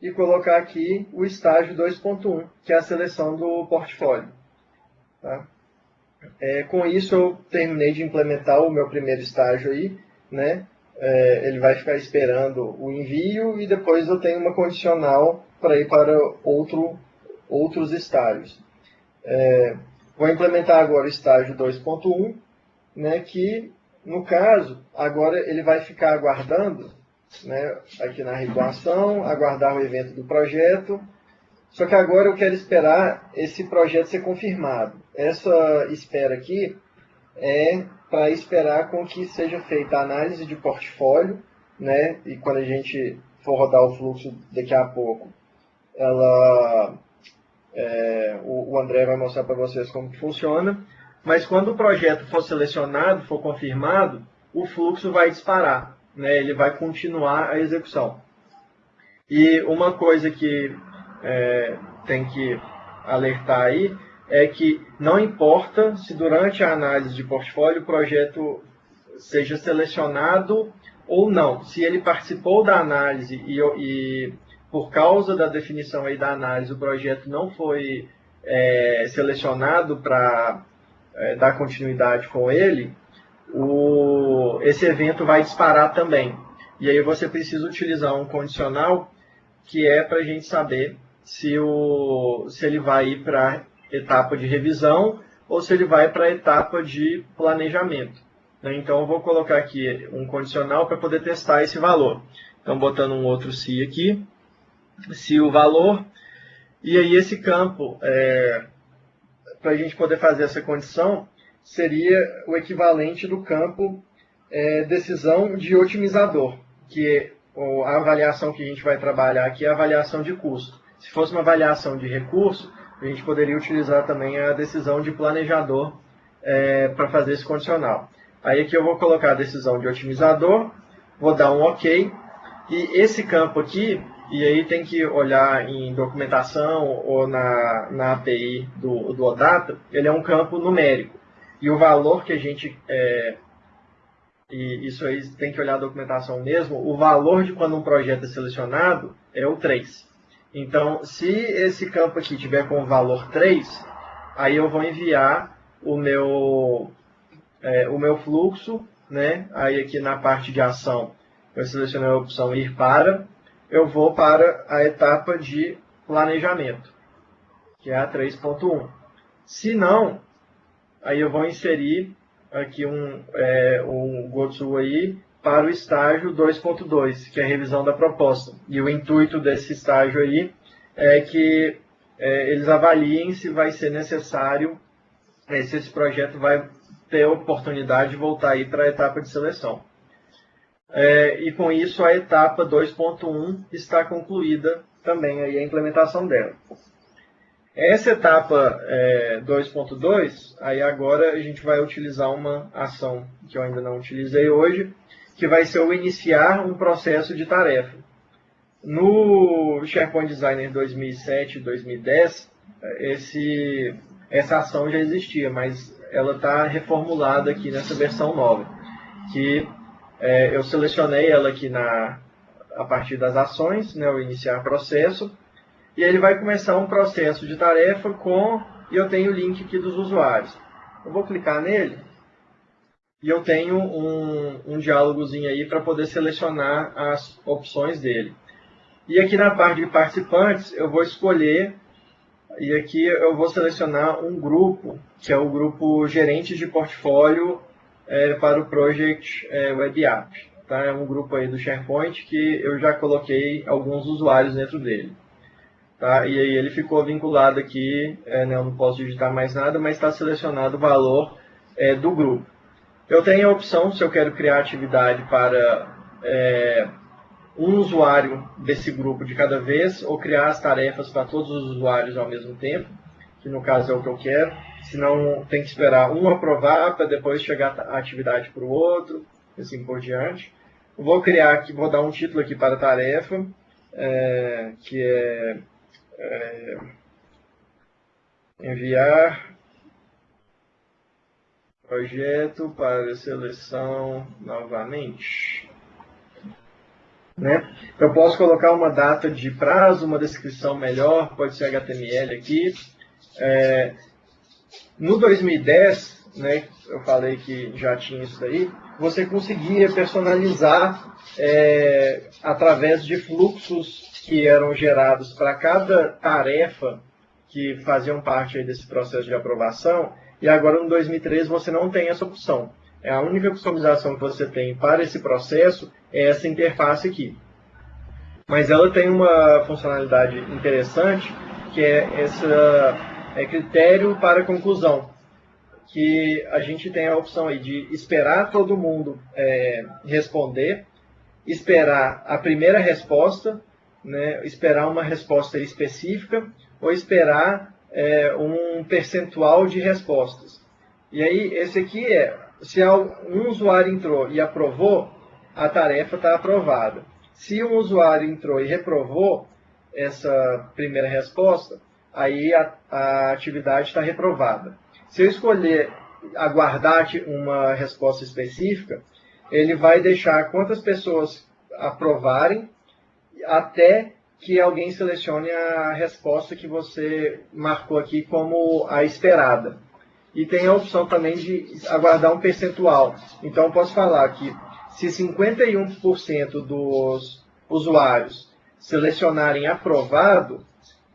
e colocar aqui o estágio 2.1, que é a seleção do portfólio. Tá? É, com isso eu terminei de implementar o meu primeiro estágio aí, né? É, ele vai ficar esperando o envio e depois eu tenho uma condicional para ir para outro, outros estágios. É, vou implementar agora o estágio 2.1, né, que no caso, agora ele vai ficar aguardando, né, aqui na regulação, aguardar o evento do projeto, só que agora eu quero esperar esse projeto ser confirmado. Essa espera aqui é para esperar com que seja feita a análise de portfólio, né? E quando a gente for rodar o fluxo daqui a pouco, ela, é, o, o André vai mostrar para vocês como funciona. Mas quando o projeto for selecionado, for confirmado, o fluxo vai disparar, né? Ele vai continuar a execução. E uma coisa que é, tem que alertar aí é que não importa se durante a análise de portfólio o projeto seja selecionado ou não. Se ele participou da análise e, e por causa da definição aí da análise o projeto não foi é, selecionado para é, dar continuidade com ele, o, esse evento vai disparar também. E aí você precisa utilizar um condicional que é para a gente saber se, o, se ele vai ir para etapa de revisão ou se ele vai para a etapa de planejamento. Né? Então, eu vou colocar aqui um condicional para poder testar esse valor. Então, botando um outro se aqui, se o valor, e aí esse campo, é, para a gente poder fazer essa condição, seria o equivalente do campo é, decisão de otimizador, que é a avaliação que a gente vai trabalhar aqui é a avaliação de custo. Se fosse uma avaliação de recurso, a gente poderia utilizar também a decisão de planejador é, para fazer esse condicional. Aí aqui eu vou colocar a decisão de otimizador, vou dar um OK, e esse campo aqui, e aí tem que olhar em documentação ou na, na API do, do OData, ele é um campo numérico. E o valor que a gente é, e isso aí tem que olhar a documentação mesmo, o valor de quando um projeto é selecionado é o 3. Então, se esse campo aqui tiver com o valor 3, aí eu vou enviar o meu, é, o meu fluxo, né? aí aqui na parte de ação, eu selecionei a opção ir para, eu vou para a etapa de planejamento, que é a 3.1. Se não, aí eu vou inserir aqui um, é, um GoTo aí para o estágio 2.2, que é a revisão da proposta. E o intuito desse estágio aí é que é, eles avaliem se vai ser necessário, é, se esse projeto vai ter oportunidade de voltar aí para a etapa de seleção. É, e com isso a etapa 2.1 está concluída também aí a implementação dela. Essa etapa é, 2.2, aí agora a gente vai utilizar uma ação que eu ainda não utilizei hoje, que vai ser o iniciar um processo de tarefa. No SharePoint Designer 2007 2010, esse, essa ação já existia, mas ela está reformulada aqui nessa versão nova, que é, eu selecionei ela aqui na, a partir das ações, né, o iniciar processo, e ele vai começar um processo de tarefa com, e eu tenho o link aqui dos usuários. Eu vou clicar nele, e eu tenho um, um diálogozinho aí para poder selecionar as opções dele. E aqui na parte de participantes, eu vou escolher, e aqui eu vou selecionar um grupo, que é o grupo gerentes de portfólio é, para o Project é, Web App. Tá? É um grupo aí do SharePoint que eu já coloquei alguns usuários dentro dele. Tá? E aí ele ficou vinculado aqui, é, né, eu não posso digitar mais nada, mas está selecionado o valor é, do grupo. Eu tenho a opção, se eu quero criar atividade para é, um usuário desse grupo de cada vez, ou criar as tarefas para todos os usuários ao mesmo tempo, que no caso é o que eu quero. Senão tem que esperar um aprovar para depois chegar a atividade para o outro, assim por diante. Vou criar aqui, vou dar um título aqui para a tarefa, é, que é é, enviar projeto para seleção novamente. Né? Eu posso colocar uma data de prazo, uma descrição melhor, pode ser HTML aqui. É, no 2010, né, eu falei que já tinha isso daí, você conseguia personalizar é, através de fluxos que eram gerados para cada tarefa que faziam parte desse processo de aprovação, e agora no 2013 você não tem essa opção. É a única customização que você tem para esse processo é essa interface aqui. Mas ela tem uma funcionalidade interessante, que é esse é critério para conclusão, que a gente tem a opção aí de esperar todo mundo é, responder, esperar a primeira resposta né, esperar uma resposta específica ou esperar é, um percentual de respostas. E aí, esse aqui é, se um usuário entrou e aprovou, a tarefa está aprovada. Se um usuário entrou e reprovou essa primeira resposta, aí a, a atividade está reprovada. Se eu escolher aguardar uma resposta específica, ele vai deixar quantas pessoas aprovarem até que alguém selecione a resposta que você marcou aqui como a esperada. E tem a opção também de aguardar um percentual. Então, eu posso falar que se 51% dos usuários selecionarem aprovado,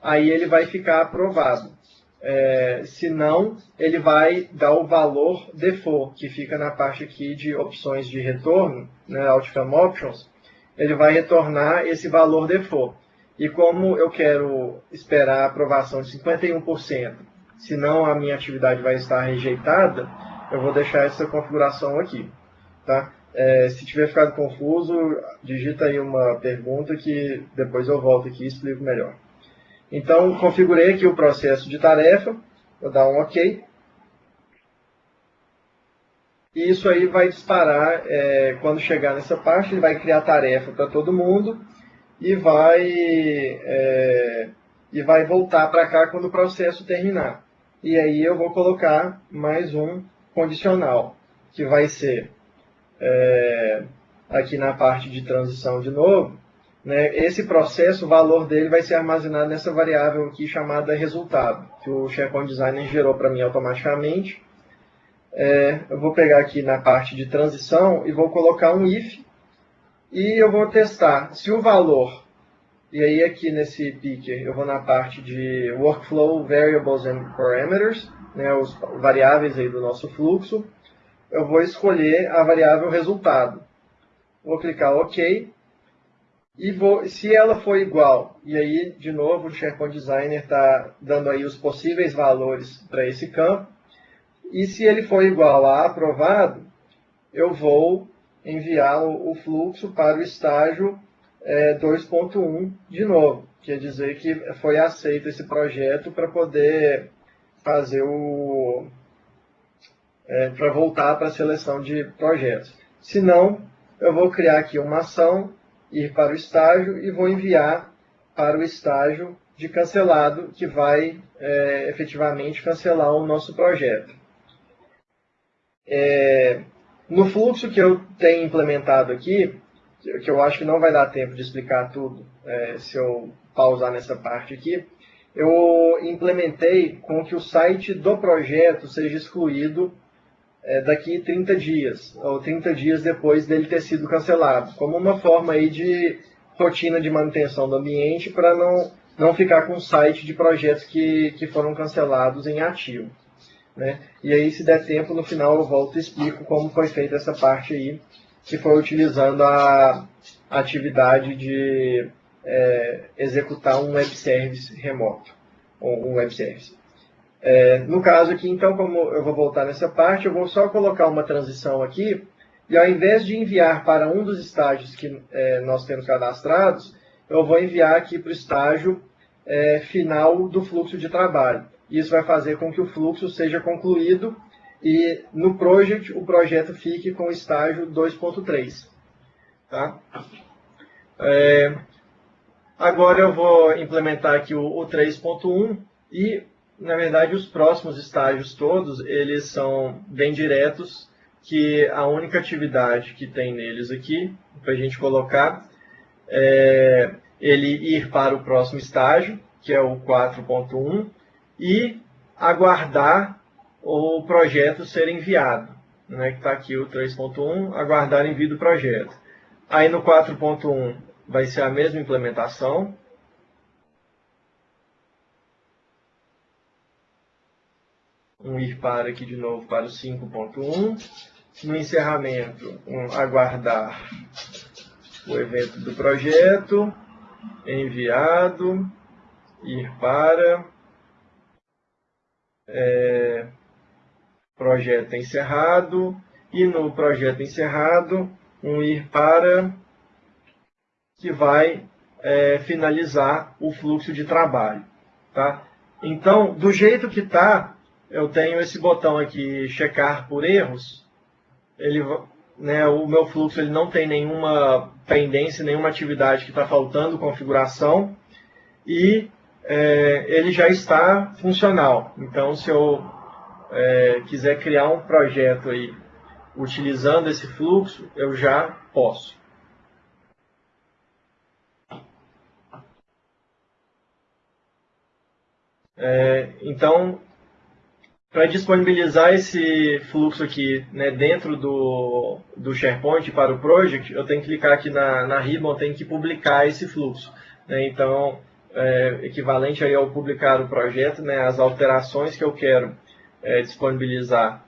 aí ele vai ficar aprovado. É, se não, ele vai dar o valor default, que fica na parte aqui de opções de retorno, né, Outcome Options, ele vai retornar esse valor default. E como eu quero esperar a aprovação de 51%, senão a minha atividade vai estar rejeitada, eu vou deixar essa configuração aqui. Tá? É, se tiver ficado confuso, digita aí uma pergunta que depois eu volto aqui e explico melhor. Então, configurei aqui o processo de tarefa, vou dar um OK. E isso aí vai disparar, é, quando chegar nessa parte, ele vai criar tarefa para todo mundo e vai, é, e vai voltar para cá quando o processo terminar. E aí eu vou colocar mais um condicional, que vai ser é, aqui na parte de transição de novo. Né, esse processo, o valor dele vai ser armazenado nessa variável aqui chamada resultado, que o SharePoint Designer gerou para mim automaticamente é, eu vou pegar aqui na parte de transição e vou colocar um if e eu vou testar se o valor, e aí aqui nesse picker eu vou na parte de Workflow Variables and Parameters, né, os variáveis aí do nosso fluxo, eu vou escolher a variável resultado. Vou clicar OK, e vou, se ela for igual, e aí de novo o SharePoint Designer está dando aí os possíveis valores para esse campo, e se ele for igual a aprovado, eu vou enviar o, fluxo para o estágio é, 2.1 de novo. Quer dizer que foi aceito esse projeto para poder fazer o... É, para voltar para a seleção de projetos. Se não, eu vou criar aqui uma ação, ir para o estágio e vou enviar para o estágio de cancelado, que vai é, efetivamente cancelar o nosso projeto. É, no fluxo que eu tenho implementado aqui, que eu acho que não vai dar tempo de explicar tudo é, se eu pausar nessa parte aqui, eu implementei com que o site do projeto seja excluído é, daqui 30 dias, ou 30 dias depois dele ter sido cancelado, como uma forma aí de rotina de manutenção do ambiente para não, não ficar com o site de projetos que, que foram cancelados em ativo. Né? E aí, se der tempo, no final eu volto e explico como foi feita essa parte aí, que foi utilizando a atividade de é, executar um web service remoto, ou um web service. É, no caso aqui, então, como eu vou voltar nessa parte, eu vou só colocar uma transição aqui, e ao invés de enviar para um dos estágios que é, nós temos cadastrados, eu vou enviar aqui para o estágio é, final do fluxo de trabalho. Isso vai fazer com que o fluxo seja concluído e no project o projeto fique com o estágio 2.3. Tá? É, agora eu vou implementar aqui o, o 3.1 e, na verdade, os próximos estágios todos, eles são bem diretos, que a única atividade que tem neles aqui, para a gente colocar, é ele ir para o próximo estágio, que é o 4.1, e aguardar o projeto ser enviado. Né, que está aqui o 3.1, aguardar envio do projeto. Aí no 4.1 vai ser a mesma implementação. Um ir para aqui de novo para o 5.1. No encerramento, um aguardar o evento do projeto, enviado, ir para, é, projeto encerrado, e no projeto encerrado, um ir para que vai é, finalizar o fluxo de trabalho. Tá? Então, do jeito que está, eu tenho esse botão aqui, checar por erros. Ele, né, o meu fluxo ele não tem nenhuma pendência, nenhuma atividade que está faltando configuração. E é, ele já está funcional. Então, se eu é, quiser criar um projeto aí utilizando esse fluxo, eu já posso. É, então, para disponibilizar esse fluxo aqui né, dentro do, do SharePoint para o project, eu tenho que clicar aqui na, na ribbon, tenho que publicar esse fluxo. Né, então, é, equivalente aí ao publicar o projeto, né, as alterações que eu quero é, disponibilizar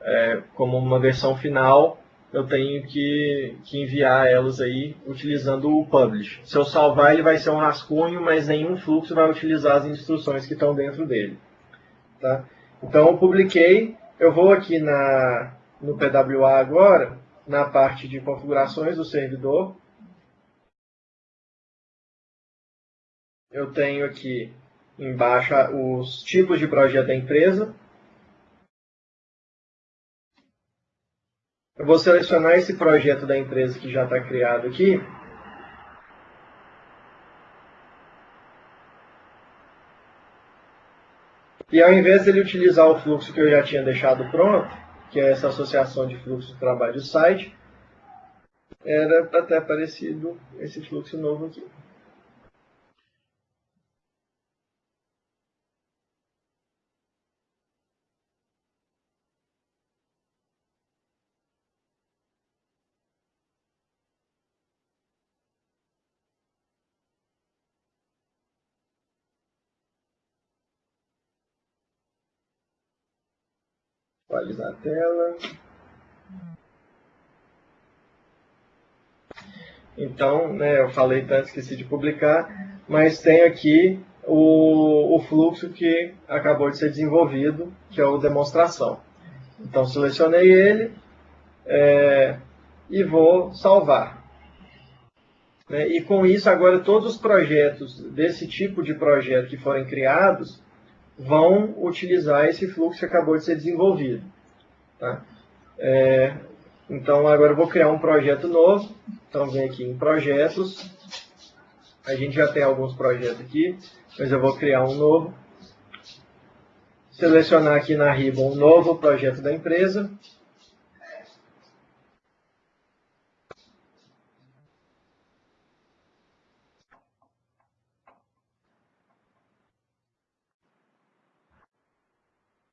é, como uma versão final, eu tenho que, que, enviar elas aí utilizando o publish. Se eu salvar, ele vai ser um rascunho, mas nenhum fluxo vai utilizar as instruções que estão dentro dele. Tá? Então, eu publiquei, eu vou aqui na, no PWA agora, na parte de configurações do servidor, eu tenho aqui embaixo os tipos de projeto da empresa. Eu vou selecionar esse projeto da empresa que já está criado aqui. E ao invés de ele utilizar o fluxo que eu já tinha deixado pronto, que é essa associação de fluxo de trabalho do site, era para ter aparecido esse fluxo novo aqui. Equalizar a tela. Então, né, eu falei tanto, esqueci de publicar, mas tem aqui o, o fluxo que acabou de ser desenvolvido, que é o demonstração. Então, selecionei ele é, e vou salvar. Né, e com isso, agora todos os projetos desse tipo de projeto que forem criados, vão utilizar esse fluxo que acabou de ser desenvolvido. Tá? É, então, agora eu vou criar um projeto novo. Então, vem aqui em Projetos. A gente já tem alguns projetos aqui, mas eu vou criar um novo. Selecionar aqui na ribbon um novo projeto da empresa.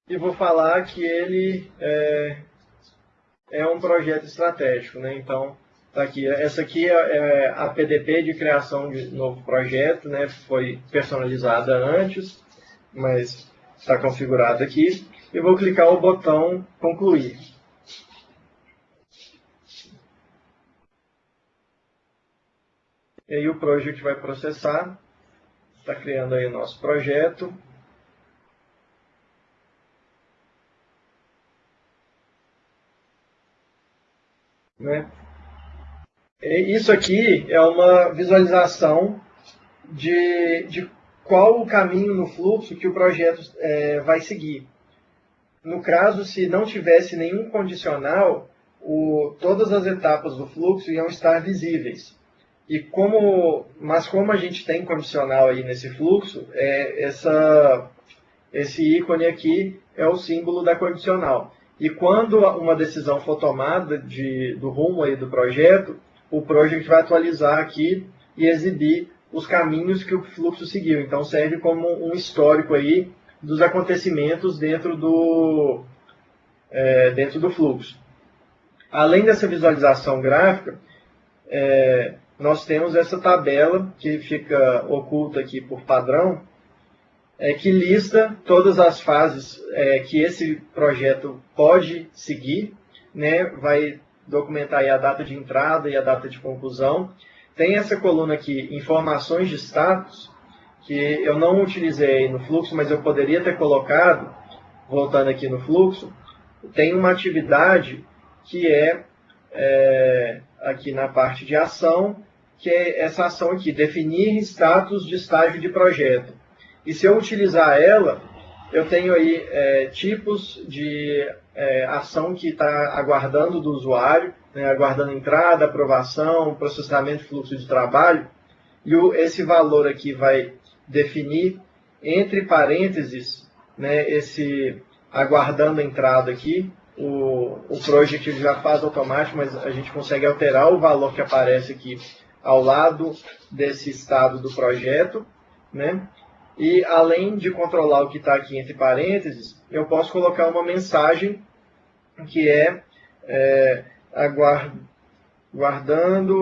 E vou falar que ele é, é um projeto estratégico. Né? Então, tá aqui. Essa aqui é, é a PDP de criação de novo projeto, né? foi personalizada antes, mas está configurada aqui. e vou clicar o botão concluir. E aí o project vai processar, está criando aí o nosso projeto. Né? Isso aqui é uma visualização de, de qual o caminho no fluxo que o projeto é, vai seguir. No caso, se não tivesse nenhum condicional, o, todas as etapas do fluxo iam estar visíveis. E como, mas como a gente tem condicional aí nesse fluxo, é, essa, esse ícone aqui é o símbolo da condicional. E quando uma decisão for tomada de, do rumo aí do projeto, o project vai atualizar aqui e exibir os caminhos que o fluxo seguiu. Então serve como um histórico aí dos acontecimentos dentro do, é, dentro do fluxo. Além dessa visualização gráfica, é, nós temos essa tabela que fica oculta aqui por padrão, é, que lista todas as fases é, que esse projeto pode seguir, né? vai documentar a data de entrada e a data de conclusão. Tem essa coluna aqui, informações de status, que eu não utilizei no fluxo, mas eu poderia ter colocado, voltando aqui no fluxo, tem uma atividade que é, é aqui na parte de ação, que é essa ação aqui, definir status de estágio de projeto. E se eu utilizar ela, eu tenho aí é, tipos de é, ação que está aguardando do usuário, né, aguardando entrada, aprovação, processamento fluxo de trabalho, e o, esse valor aqui vai definir entre parênteses né, esse aguardando entrada aqui, o, o project já faz automático, mas a gente consegue alterar o valor que aparece aqui ao lado desse estado do projeto, né? E além de controlar o que está aqui entre parênteses, eu posso colocar uma mensagem que é, é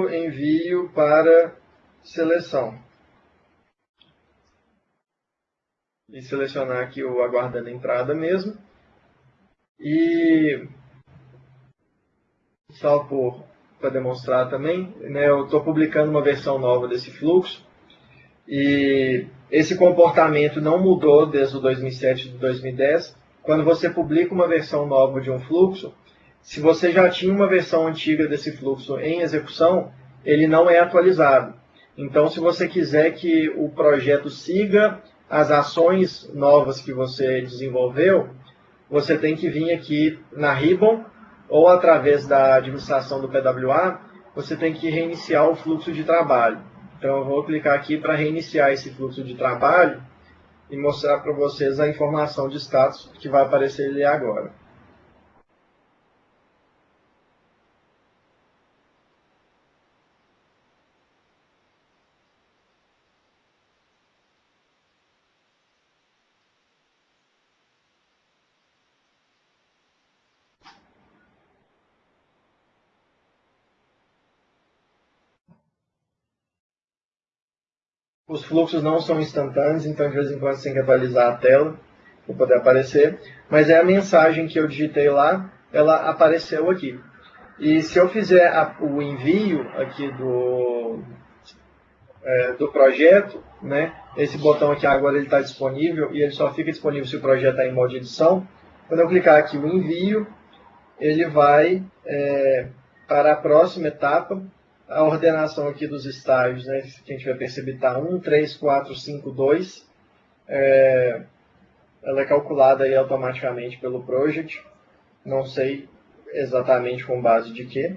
envio para seleção. E selecionar aqui o aguardando entrada mesmo. E só para demonstrar também, né, eu estou publicando uma versão nova desse fluxo e esse comportamento não mudou desde o 2007 e 2010. Quando você publica uma versão nova de um fluxo, se você já tinha uma versão antiga desse fluxo em execução, ele não é atualizado. Então, se você quiser que o projeto siga as ações novas que você desenvolveu, você tem que vir aqui na Ribbon ou através da administração do PWA, você tem que reiniciar o fluxo de trabalho. Então eu vou clicar aqui para reiniciar esse fluxo de trabalho e mostrar para vocês a informação de status que vai aparecer ali agora. Os fluxos não são instantâneos, então de vez em quando você tem que atualizar a tela para poder aparecer. Mas é a mensagem que eu digitei lá, ela apareceu aqui. E se eu fizer a, o envio aqui do, é, do projeto, né, esse botão aqui agora está disponível e ele só fica disponível se o projeto está em modo de edição. Quando eu clicar aqui o envio, ele vai é, para a próxima etapa, a ordenação aqui dos estágios, né, que a gente vai perceber está 1, 3, 4, 5, 2. É, ela é calculada aí automaticamente pelo project. Não sei exatamente com base de quê.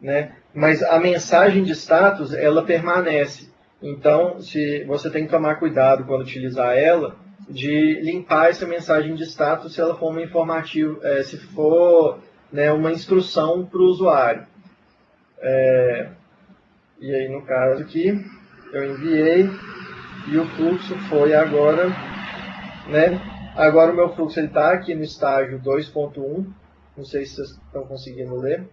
Né? Mas a mensagem de status, ela permanece. Então, se você tem que tomar cuidado quando utilizar ela, de limpar essa mensagem de status se ela for uma informativo, é, se for né, uma instrução para o usuário. É, e aí, no caso aqui, eu enviei e o fluxo foi agora, né? Agora o meu fluxo está aqui no estágio 2.1, não sei se vocês estão conseguindo ler,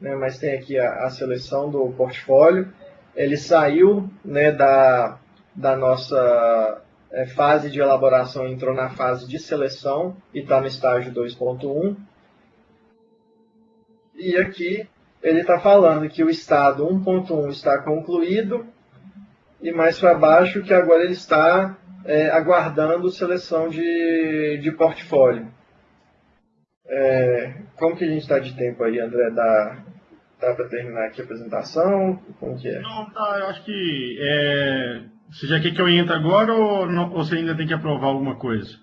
né? mas tem aqui a, a seleção do portfólio. Ele saiu né, da, da nossa é, fase de elaboração entrou na fase de seleção e está no estágio 2.1. E aqui ele está falando que o estado 1.1 está concluído e mais para baixo que agora ele está é, aguardando seleção de, de portfólio. É, como que a gente está de tempo aí, André? Dá, dá para terminar aqui a apresentação? Como que é? Não, tá, eu acho que é, você já quer que eu entre agora ou, não, ou você ainda tem que aprovar alguma coisa?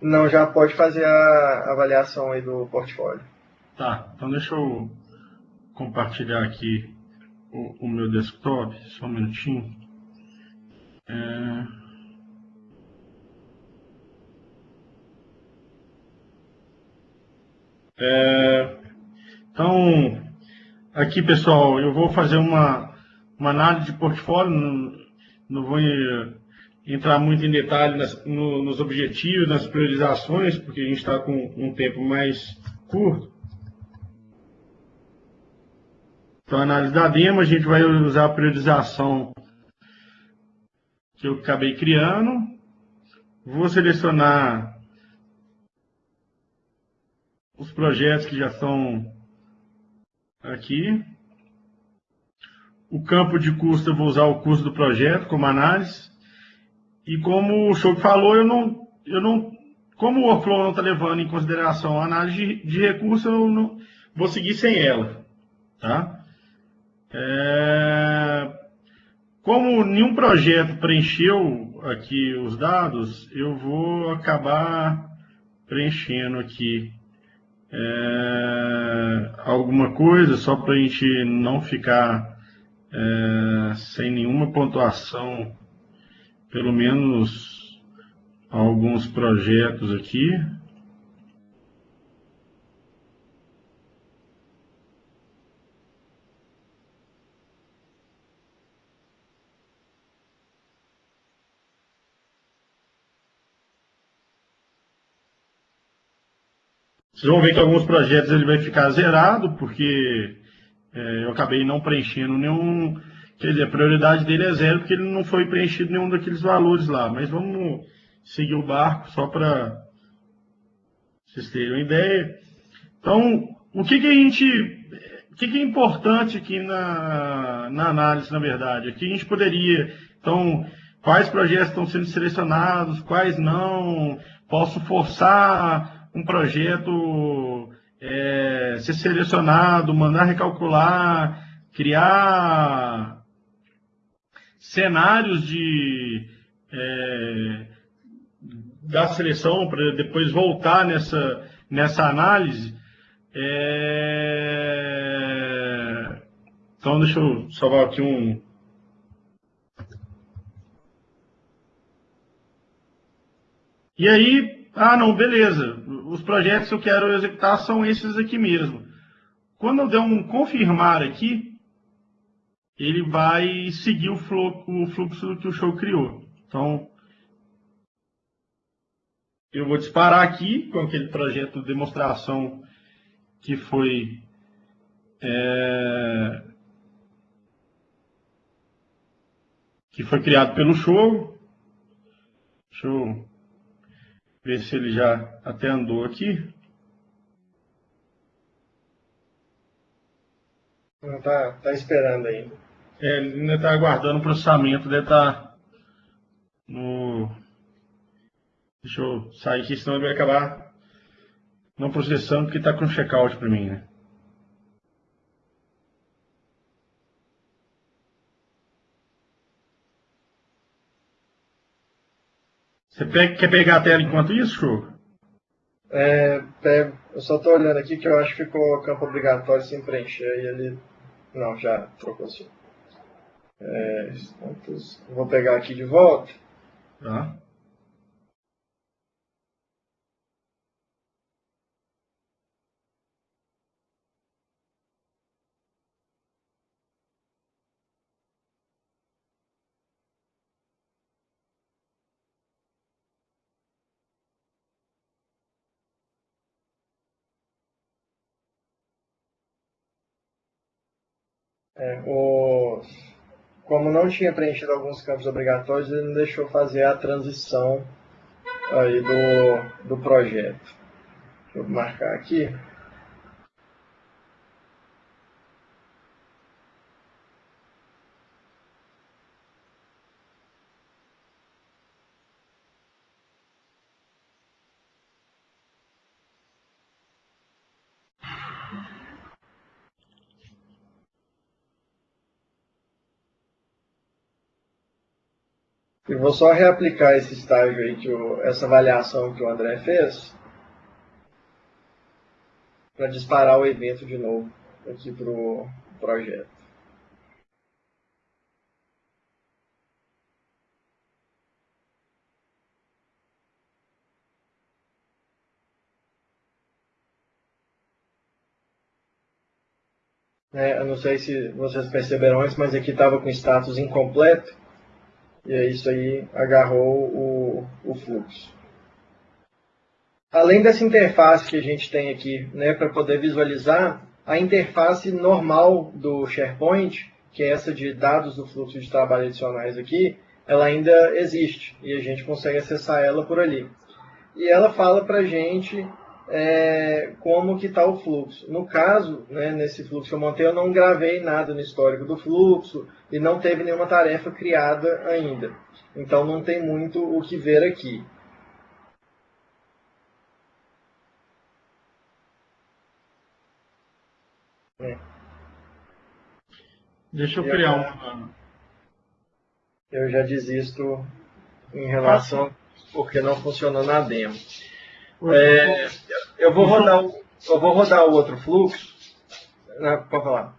Não, já pode fazer a avaliação aí do portfólio. Tá, então deixa eu compartilhar aqui o, o meu desktop, só um minutinho. É... É, então, aqui pessoal, eu vou fazer uma, uma análise de portfólio, não, não vou entrar muito em detalhe nas, no, nos objetivos, nas priorizações, porque a gente está com um tempo mais curto. Então, a análise da demo, a gente vai usar a priorização que eu acabei criando. Vou selecionar os projetos que já estão aqui. O campo de custo, eu vou usar o custo do projeto como análise. E como o show falou, eu não, eu não, como o workflow não está levando em consideração a análise de, de recurso, eu não vou seguir sem ela. Tá? É, como nenhum projeto preencheu aqui os dados, eu vou acabar preenchendo aqui é, alguma coisa, só para a gente não ficar é, sem nenhuma pontuação, pelo menos alguns projetos aqui. Vocês vão ver que alguns projetos ele vai ficar zerado, porque é, eu acabei não preenchendo nenhum. Quer dizer, a prioridade dele é zero, porque ele não foi preenchido nenhum daqueles valores lá. Mas vamos seguir o barco só para vocês terem uma ideia. Então, o que, que a gente. O que, que é importante aqui na, na análise, na verdade? Aqui a gente poderia. Então, quais projetos estão sendo selecionados, quais não, posso forçar um projeto é, ser selecionado, mandar recalcular, criar cenários de é, da seleção para depois voltar nessa, nessa análise. É, então deixa eu salvar aqui um. E aí, ah, não, beleza. Os projetos que eu quero executar são esses aqui mesmo. Quando eu der um confirmar aqui, ele vai seguir o fluxo, que o show criou. Então, eu vou disparar aqui com aquele projeto de demonstração que foi é, que foi criado pelo show. Deixa eu ver se ele já até andou aqui. Não tá, tá esperando ainda. É, ele ainda está aguardando o processamento, deve estar tá no. Deixa eu sair aqui, senão ele vai acabar não processando, porque está com checkout para mim, né? Você pega, quer pegar a tela enquanto isso, Show? É, pego. Eu só estou olhando aqui que eu acho que ficou campo obrigatório sem preencher e ele. Não, já trocou assim. É, vou pegar aqui de volta. Tá. É, o, como não tinha preenchido alguns campos obrigatórios, ele não deixou fazer a transição aí do, do projeto. Deixa eu marcar aqui. Vou só reaplicar esse estágio aí, que essa avaliação que o André fez, para disparar o evento de novo aqui para o projeto. É, eu não sei se vocês perceberam antes, mas aqui estava com status incompleto. E é isso aí agarrou o, o fluxo. Além dessa interface que a gente tem aqui, né, para poder visualizar, a interface normal do SharePoint, que é essa de dados do fluxo de trabalho adicionais aqui, ela ainda existe e a gente consegue acessar ela por ali. E ela fala para a gente é, como que está o fluxo. No caso, né, nesse fluxo que eu montei, eu não gravei nada no histórico do fluxo e não teve nenhuma tarefa criada ainda. Então não tem muito o que ver aqui. É. Deixa eu e criar uma. Eu já desisto em relação porque não funcionou na demo. É, eu vou rodar o, eu vou rodar o outro fluxo. Pode falar.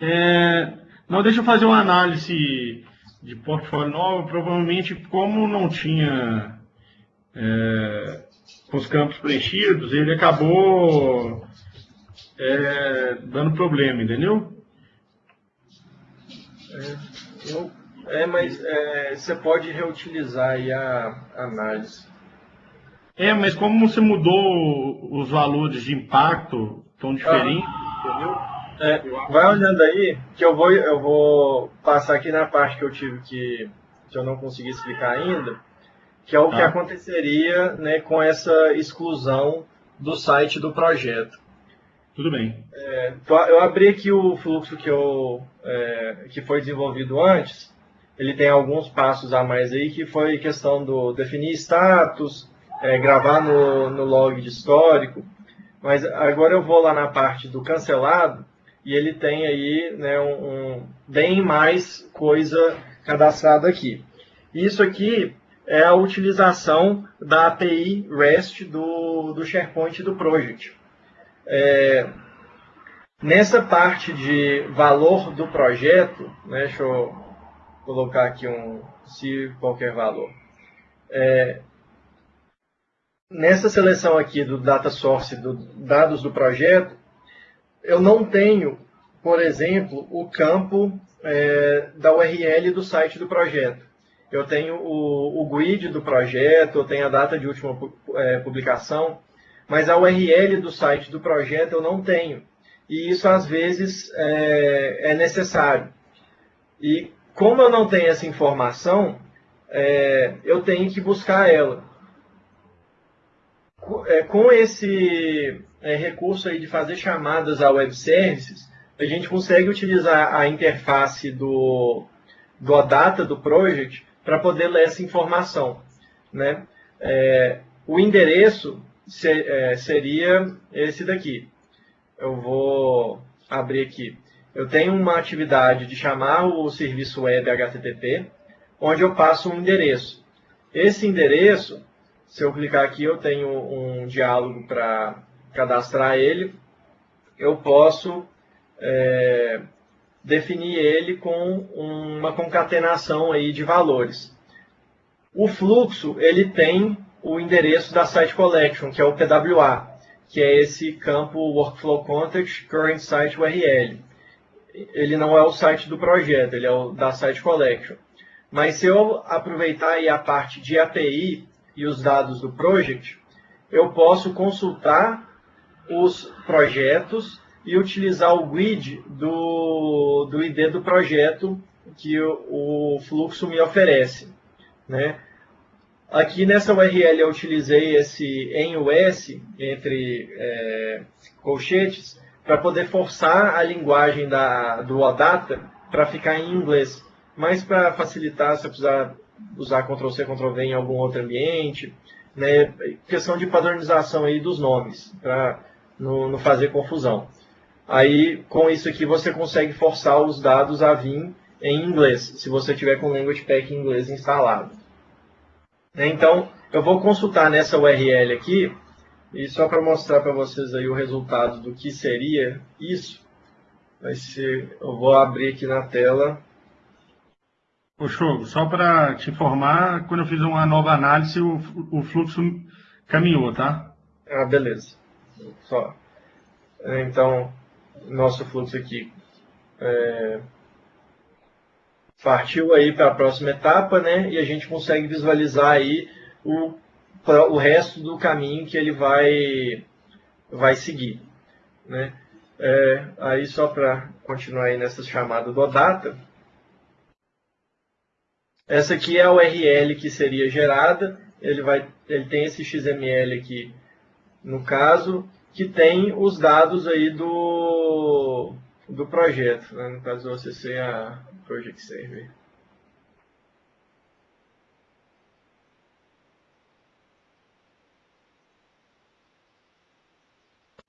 É, não, deixa eu fazer uma análise de portfólio novo. Provavelmente, como não tinha é, os campos preenchidos, ele acabou é, dando problema, entendeu? É, eu, é mas é, você pode reutilizar a análise. É, mas como você mudou os valores de impacto tão diferentes, ah. entendeu? É, vai olhando aí, que eu vou, eu vou passar aqui na parte que eu tive que, que eu não consegui explicar ainda, que é o ah. que aconteceria né, com essa exclusão do site do projeto. Tudo bem. É, eu abri aqui o fluxo que, eu, é, que foi desenvolvido antes. Ele tem alguns passos a mais aí, que foi questão do definir status, é, gravar no, no log de histórico, mas agora eu vou lá na parte do cancelado e ele tem aí né, um, um, bem mais coisa cadastrada aqui. Isso aqui é a utilização da API REST do, do SharePoint do Project. É, nessa parte de valor do projeto, né, deixa eu colocar aqui um se qualquer valor. É, nessa seleção aqui do data source, do dados do projeto, eu não tenho, por exemplo, o campo é, da URL do site do projeto. Eu tenho o, o GUID do projeto, eu tenho a data de última é, publicação, mas a URL do site do projeto eu não tenho. E isso às vezes é, é necessário. E como eu não tenho essa informação, é, eu tenho que buscar ela com esse é, recurso aí de fazer chamadas a web services, a gente consegue utilizar a interface do, do OData do project para poder ler essa informação. Né? É, o endereço ser, é, seria esse daqui. Eu vou abrir aqui. Eu tenho uma atividade de chamar o serviço web HTTP, onde eu passo um endereço. Esse endereço se eu clicar aqui, eu tenho um diálogo para cadastrar ele. Eu posso é, definir ele com uma concatenação aí de valores. O fluxo ele tem o endereço da Site Collection, que é o PWA, que é esse campo Workflow Context Current Site URL. Ele não é o site do projeto, ele é o da Site Collection. Mas se eu aproveitar aí a parte de API, e os dados do project, eu posso consultar os projetos e utilizar o grid do, do ID do projeto que o, o fluxo me oferece. Né? Aqui nessa URL eu utilizei esse em US, entre é, colchetes, para poder forçar a linguagem da, do OData para ficar em inglês. Mas para facilitar, se eu precisar usar Ctrl-C, Ctrl-V em algum outro ambiente, né, questão de padronização aí dos nomes, para não, não fazer confusão. Aí, com isso aqui, você consegue forçar os dados a vir em inglês, se você tiver com o Language Pack em inglês instalado. Né, então, eu vou consultar nessa URL aqui, e só para mostrar para vocês aí o resultado do que seria isso, vai ser, eu vou abrir aqui na tela. Show, só para te informar, quando eu fiz uma nova análise, o, o fluxo caminhou, tá? Ah, beleza. Só. Então, nosso fluxo aqui é, partiu aí para a próxima etapa, né? E a gente consegue visualizar aí o o resto do caminho que ele vai, vai seguir. Né? É, aí só para continuar aí nessa chamada do data, essa aqui é a URL que seria gerada, ele, vai, ele tem esse XML aqui, no caso, que tem os dados aí do, do projeto, né? no caso você ser a Project Server.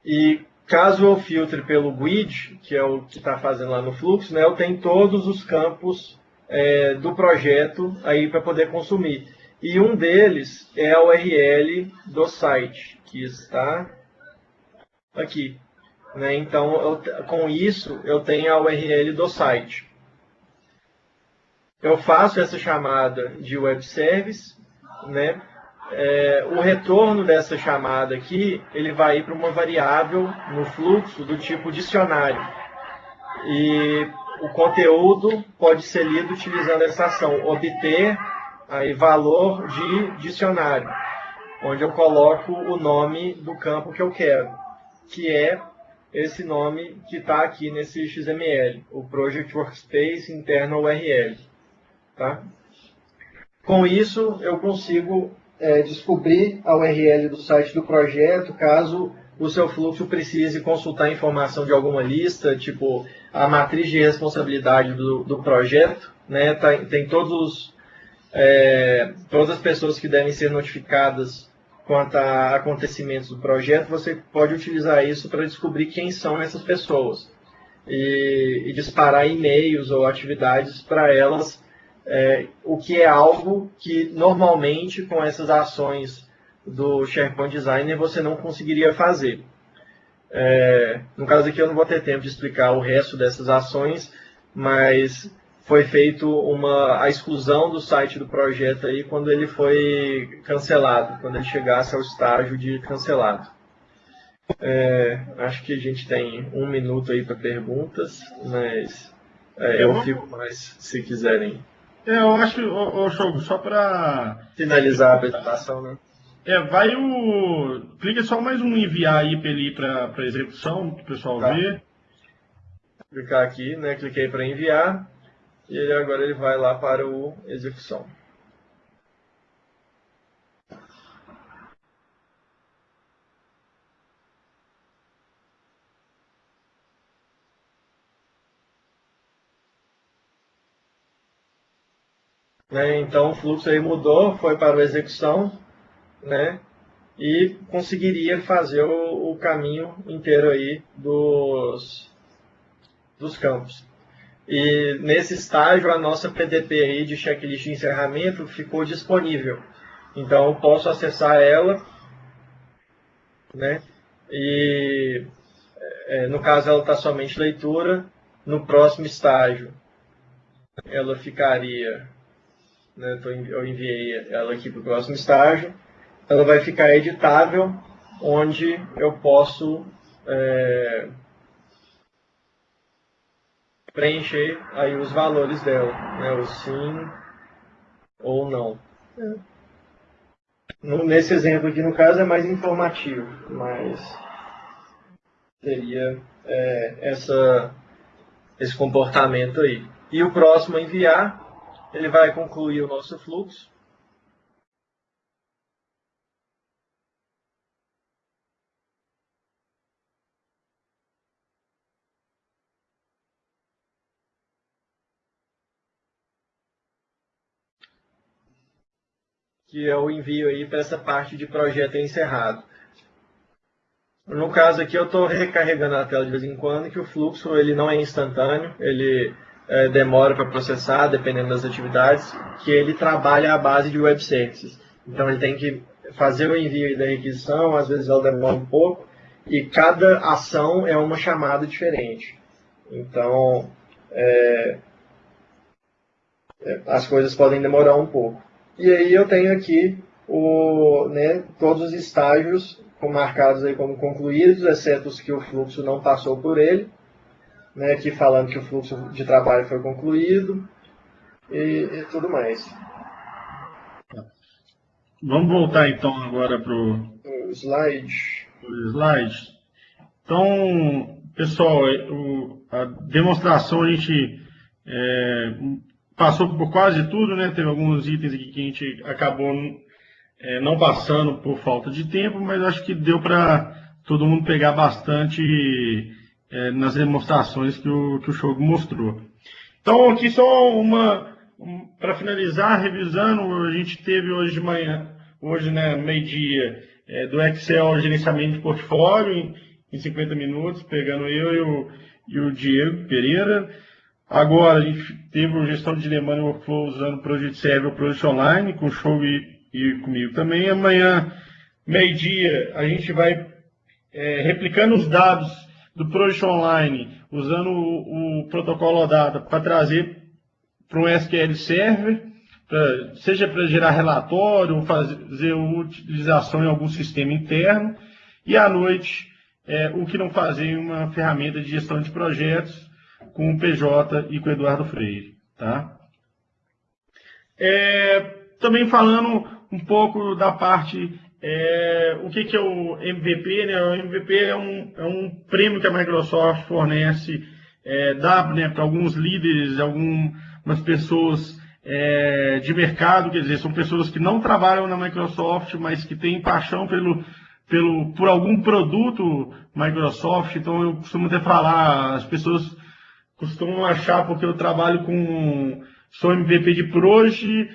E caso eu filtre pelo GUID, que é o que está fazendo lá no fluxo, né, eu tenho todos os campos é, do projeto aí para poder consumir. E um deles é a URL do site, que está aqui. Né? Então, eu, com isso, eu tenho a URL do site. Eu faço essa chamada de web service, né? é, o retorno dessa chamada aqui, ele vai para uma variável no fluxo do tipo dicionário. E o conteúdo pode ser lido utilizando essa ação, obter aí, valor de dicionário, onde eu coloco o nome do campo que eu quero, que é esse nome que está aqui nesse XML, o Project Workspace Internal URL. Tá? Com isso, eu consigo é, descobrir a URL do site do projeto, caso o seu fluxo precise consultar informação de alguma lista, tipo a matriz de responsabilidade do, do projeto, né? Tá, tem todos, é, todas as pessoas que devem ser notificadas quanto a acontecimentos do projeto, você pode utilizar isso para descobrir quem são essas pessoas e, e disparar e-mails ou atividades para elas é, o que é algo que normalmente com essas ações do SharePoint Designer você não conseguiria fazer. É, no caso aqui eu não vou ter tempo de explicar o resto dessas ações, mas foi feito uma a exclusão do site do projeto aí quando ele foi cancelado, quando ele chegasse ao estágio de cancelado. É, acho que a gente tem um minuto aí para perguntas, mas é, eu fico mais se quiserem. É, eu acho, ô, ô só para finalizar a apresentação, né? É, vai o. Clica só mais um enviar aí para ele para execução, para o pessoal tá. ver. Clicar aqui, né? Cliquei para enviar. E ele, agora ele vai lá para o execução. Né? Então o fluxo aí mudou, foi para a execução, né? E conseguiria fazer o, o caminho inteiro aí dos, dos campos. E nesse estágio a nossa PDP aí de checklist de encerramento ficou disponível. Então eu posso acessar ela, né? E é, no caso ela está somente leitura. No próximo estágio ela ficaria né, eu enviei ela aqui para o próximo estágio, ela vai ficar editável, onde eu posso é, preencher aí os valores dela, né, o sim ou não. É. Nesse exemplo aqui, no caso, é mais informativo, mas seria é, essa, esse comportamento aí. E o próximo a enviar, ele vai concluir o nosso fluxo. Que é o envio aí para essa parte de projeto encerrado. No caso aqui eu estou recarregando a tela de vez em quando, que o fluxo ele não é instantâneo, ele é, demora para processar, dependendo das atividades, que ele trabalha à base de web services. Então ele tem que fazer o envio da requisição, às vezes ela demora um pouco, e cada ação é uma chamada diferente. Então, é, é as coisas podem demorar um pouco. E aí eu tenho aqui o, né, todos os estágios marcados aí como concluídos, exceto os que o fluxo não passou por ele, né, aqui falando que o fluxo de trabalho foi concluído e, e tudo mais. Vamos voltar então agora para o slide. slide. Então, pessoal, o, a demonstração a gente é, passou por quase tudo, né? Teve alguns itens aqui que a gente acabou é, não passando por falta de tempo, mas acho que deu para todo mundo pegar bastante é, nas demonstrações que o, que o show mostrou. Então, aqui só uma, um, para finalizar, revisando, a gente teve hoje de manhã, hoje, né, meio-dia, é, do Excel gerenciamento de portfólio em, em 50 minutos, pegando eu e o, e o Diego Pereira. Agora, a gente teve a gestão de demanda e workflow usando o Project Server o Project Online, com o show e, e comigo também. Amanhã, meio-dia, a gente vai é, replicando os dados do Project Online, usando o, o protocolo OData para trazer para um SQL Server, pra, seja para gerar relatório ou fazer utilização em algum sistema interno. E à noite, é, o que não fazer em uma ferramenta de gestão de projetos, com o PJ e com o Eduardo Freire. Tá? É, também falando um pouco da parte, é, o que, que, é o MVP, né? O MVP é um, é um prêmio que a Microsoft fornece, é, dá né, para alguns líderes, algumas pessoas é, de mercado, quer dizer, são pessoas que não trabalham na Microsoft, mas que têm paixão pelo, pelo, por algum produto Microsoft. Então eu costumo até falar, as pessoas costumam achar, porque eu trabalho com. sou MVP de Proje,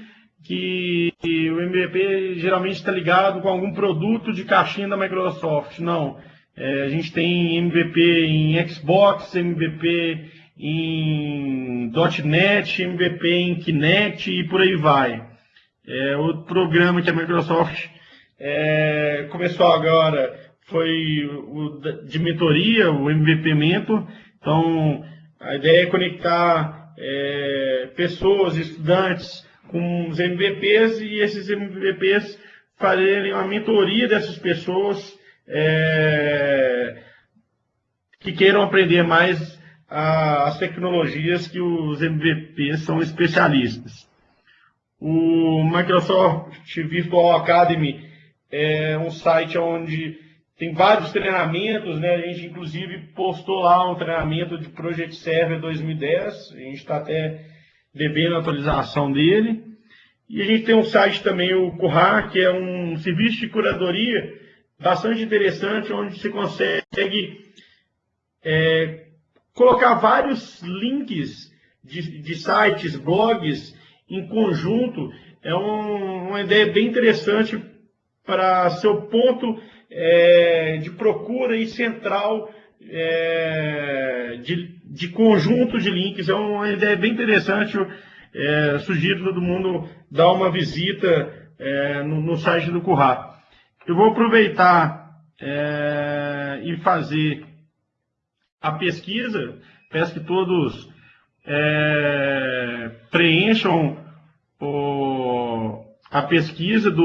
que o MVP geralmente está ligado com algum produto de caixinha da Microsoft. Não. É, a gente tem MVP em Xbox, MVP em .NET, MVP em Kinect e por aí vai. É, outro programa que a Microsoft é, começou agora foi o de mentoria, o MVP Mentor. Então, a ideia é conectar é, pessoas, estudantes com os MVPs e esses MVPs fazerem uma mentoria dessas pessoas é, que queiram aprender mais a, as tecnologias que os MVPs são especialistas. O Microsoft Virtual Academy é um site onde tem vários treinamentos, né? A gente inclusive postou lá um treinamento de Project Server 2010. A gente está até devendo a atualização dele. E a gente tem um site também, o Currar, que é um serviço de curadoria bastante interessante, onde você consegue é, colocar vários links de, de, sites, blogs em conjunto. É um, uma ideia bem interessante para seu ponto é, de procura e central é, de, de conjunto de links. É uma ideia bem interessante. É, sugiro todo mundo dar uma visita é, no, no, site do Currá. Eu vou aproveitar é, e fazer a pesquisa. Peço que todos é, preencham o, a pesquisa do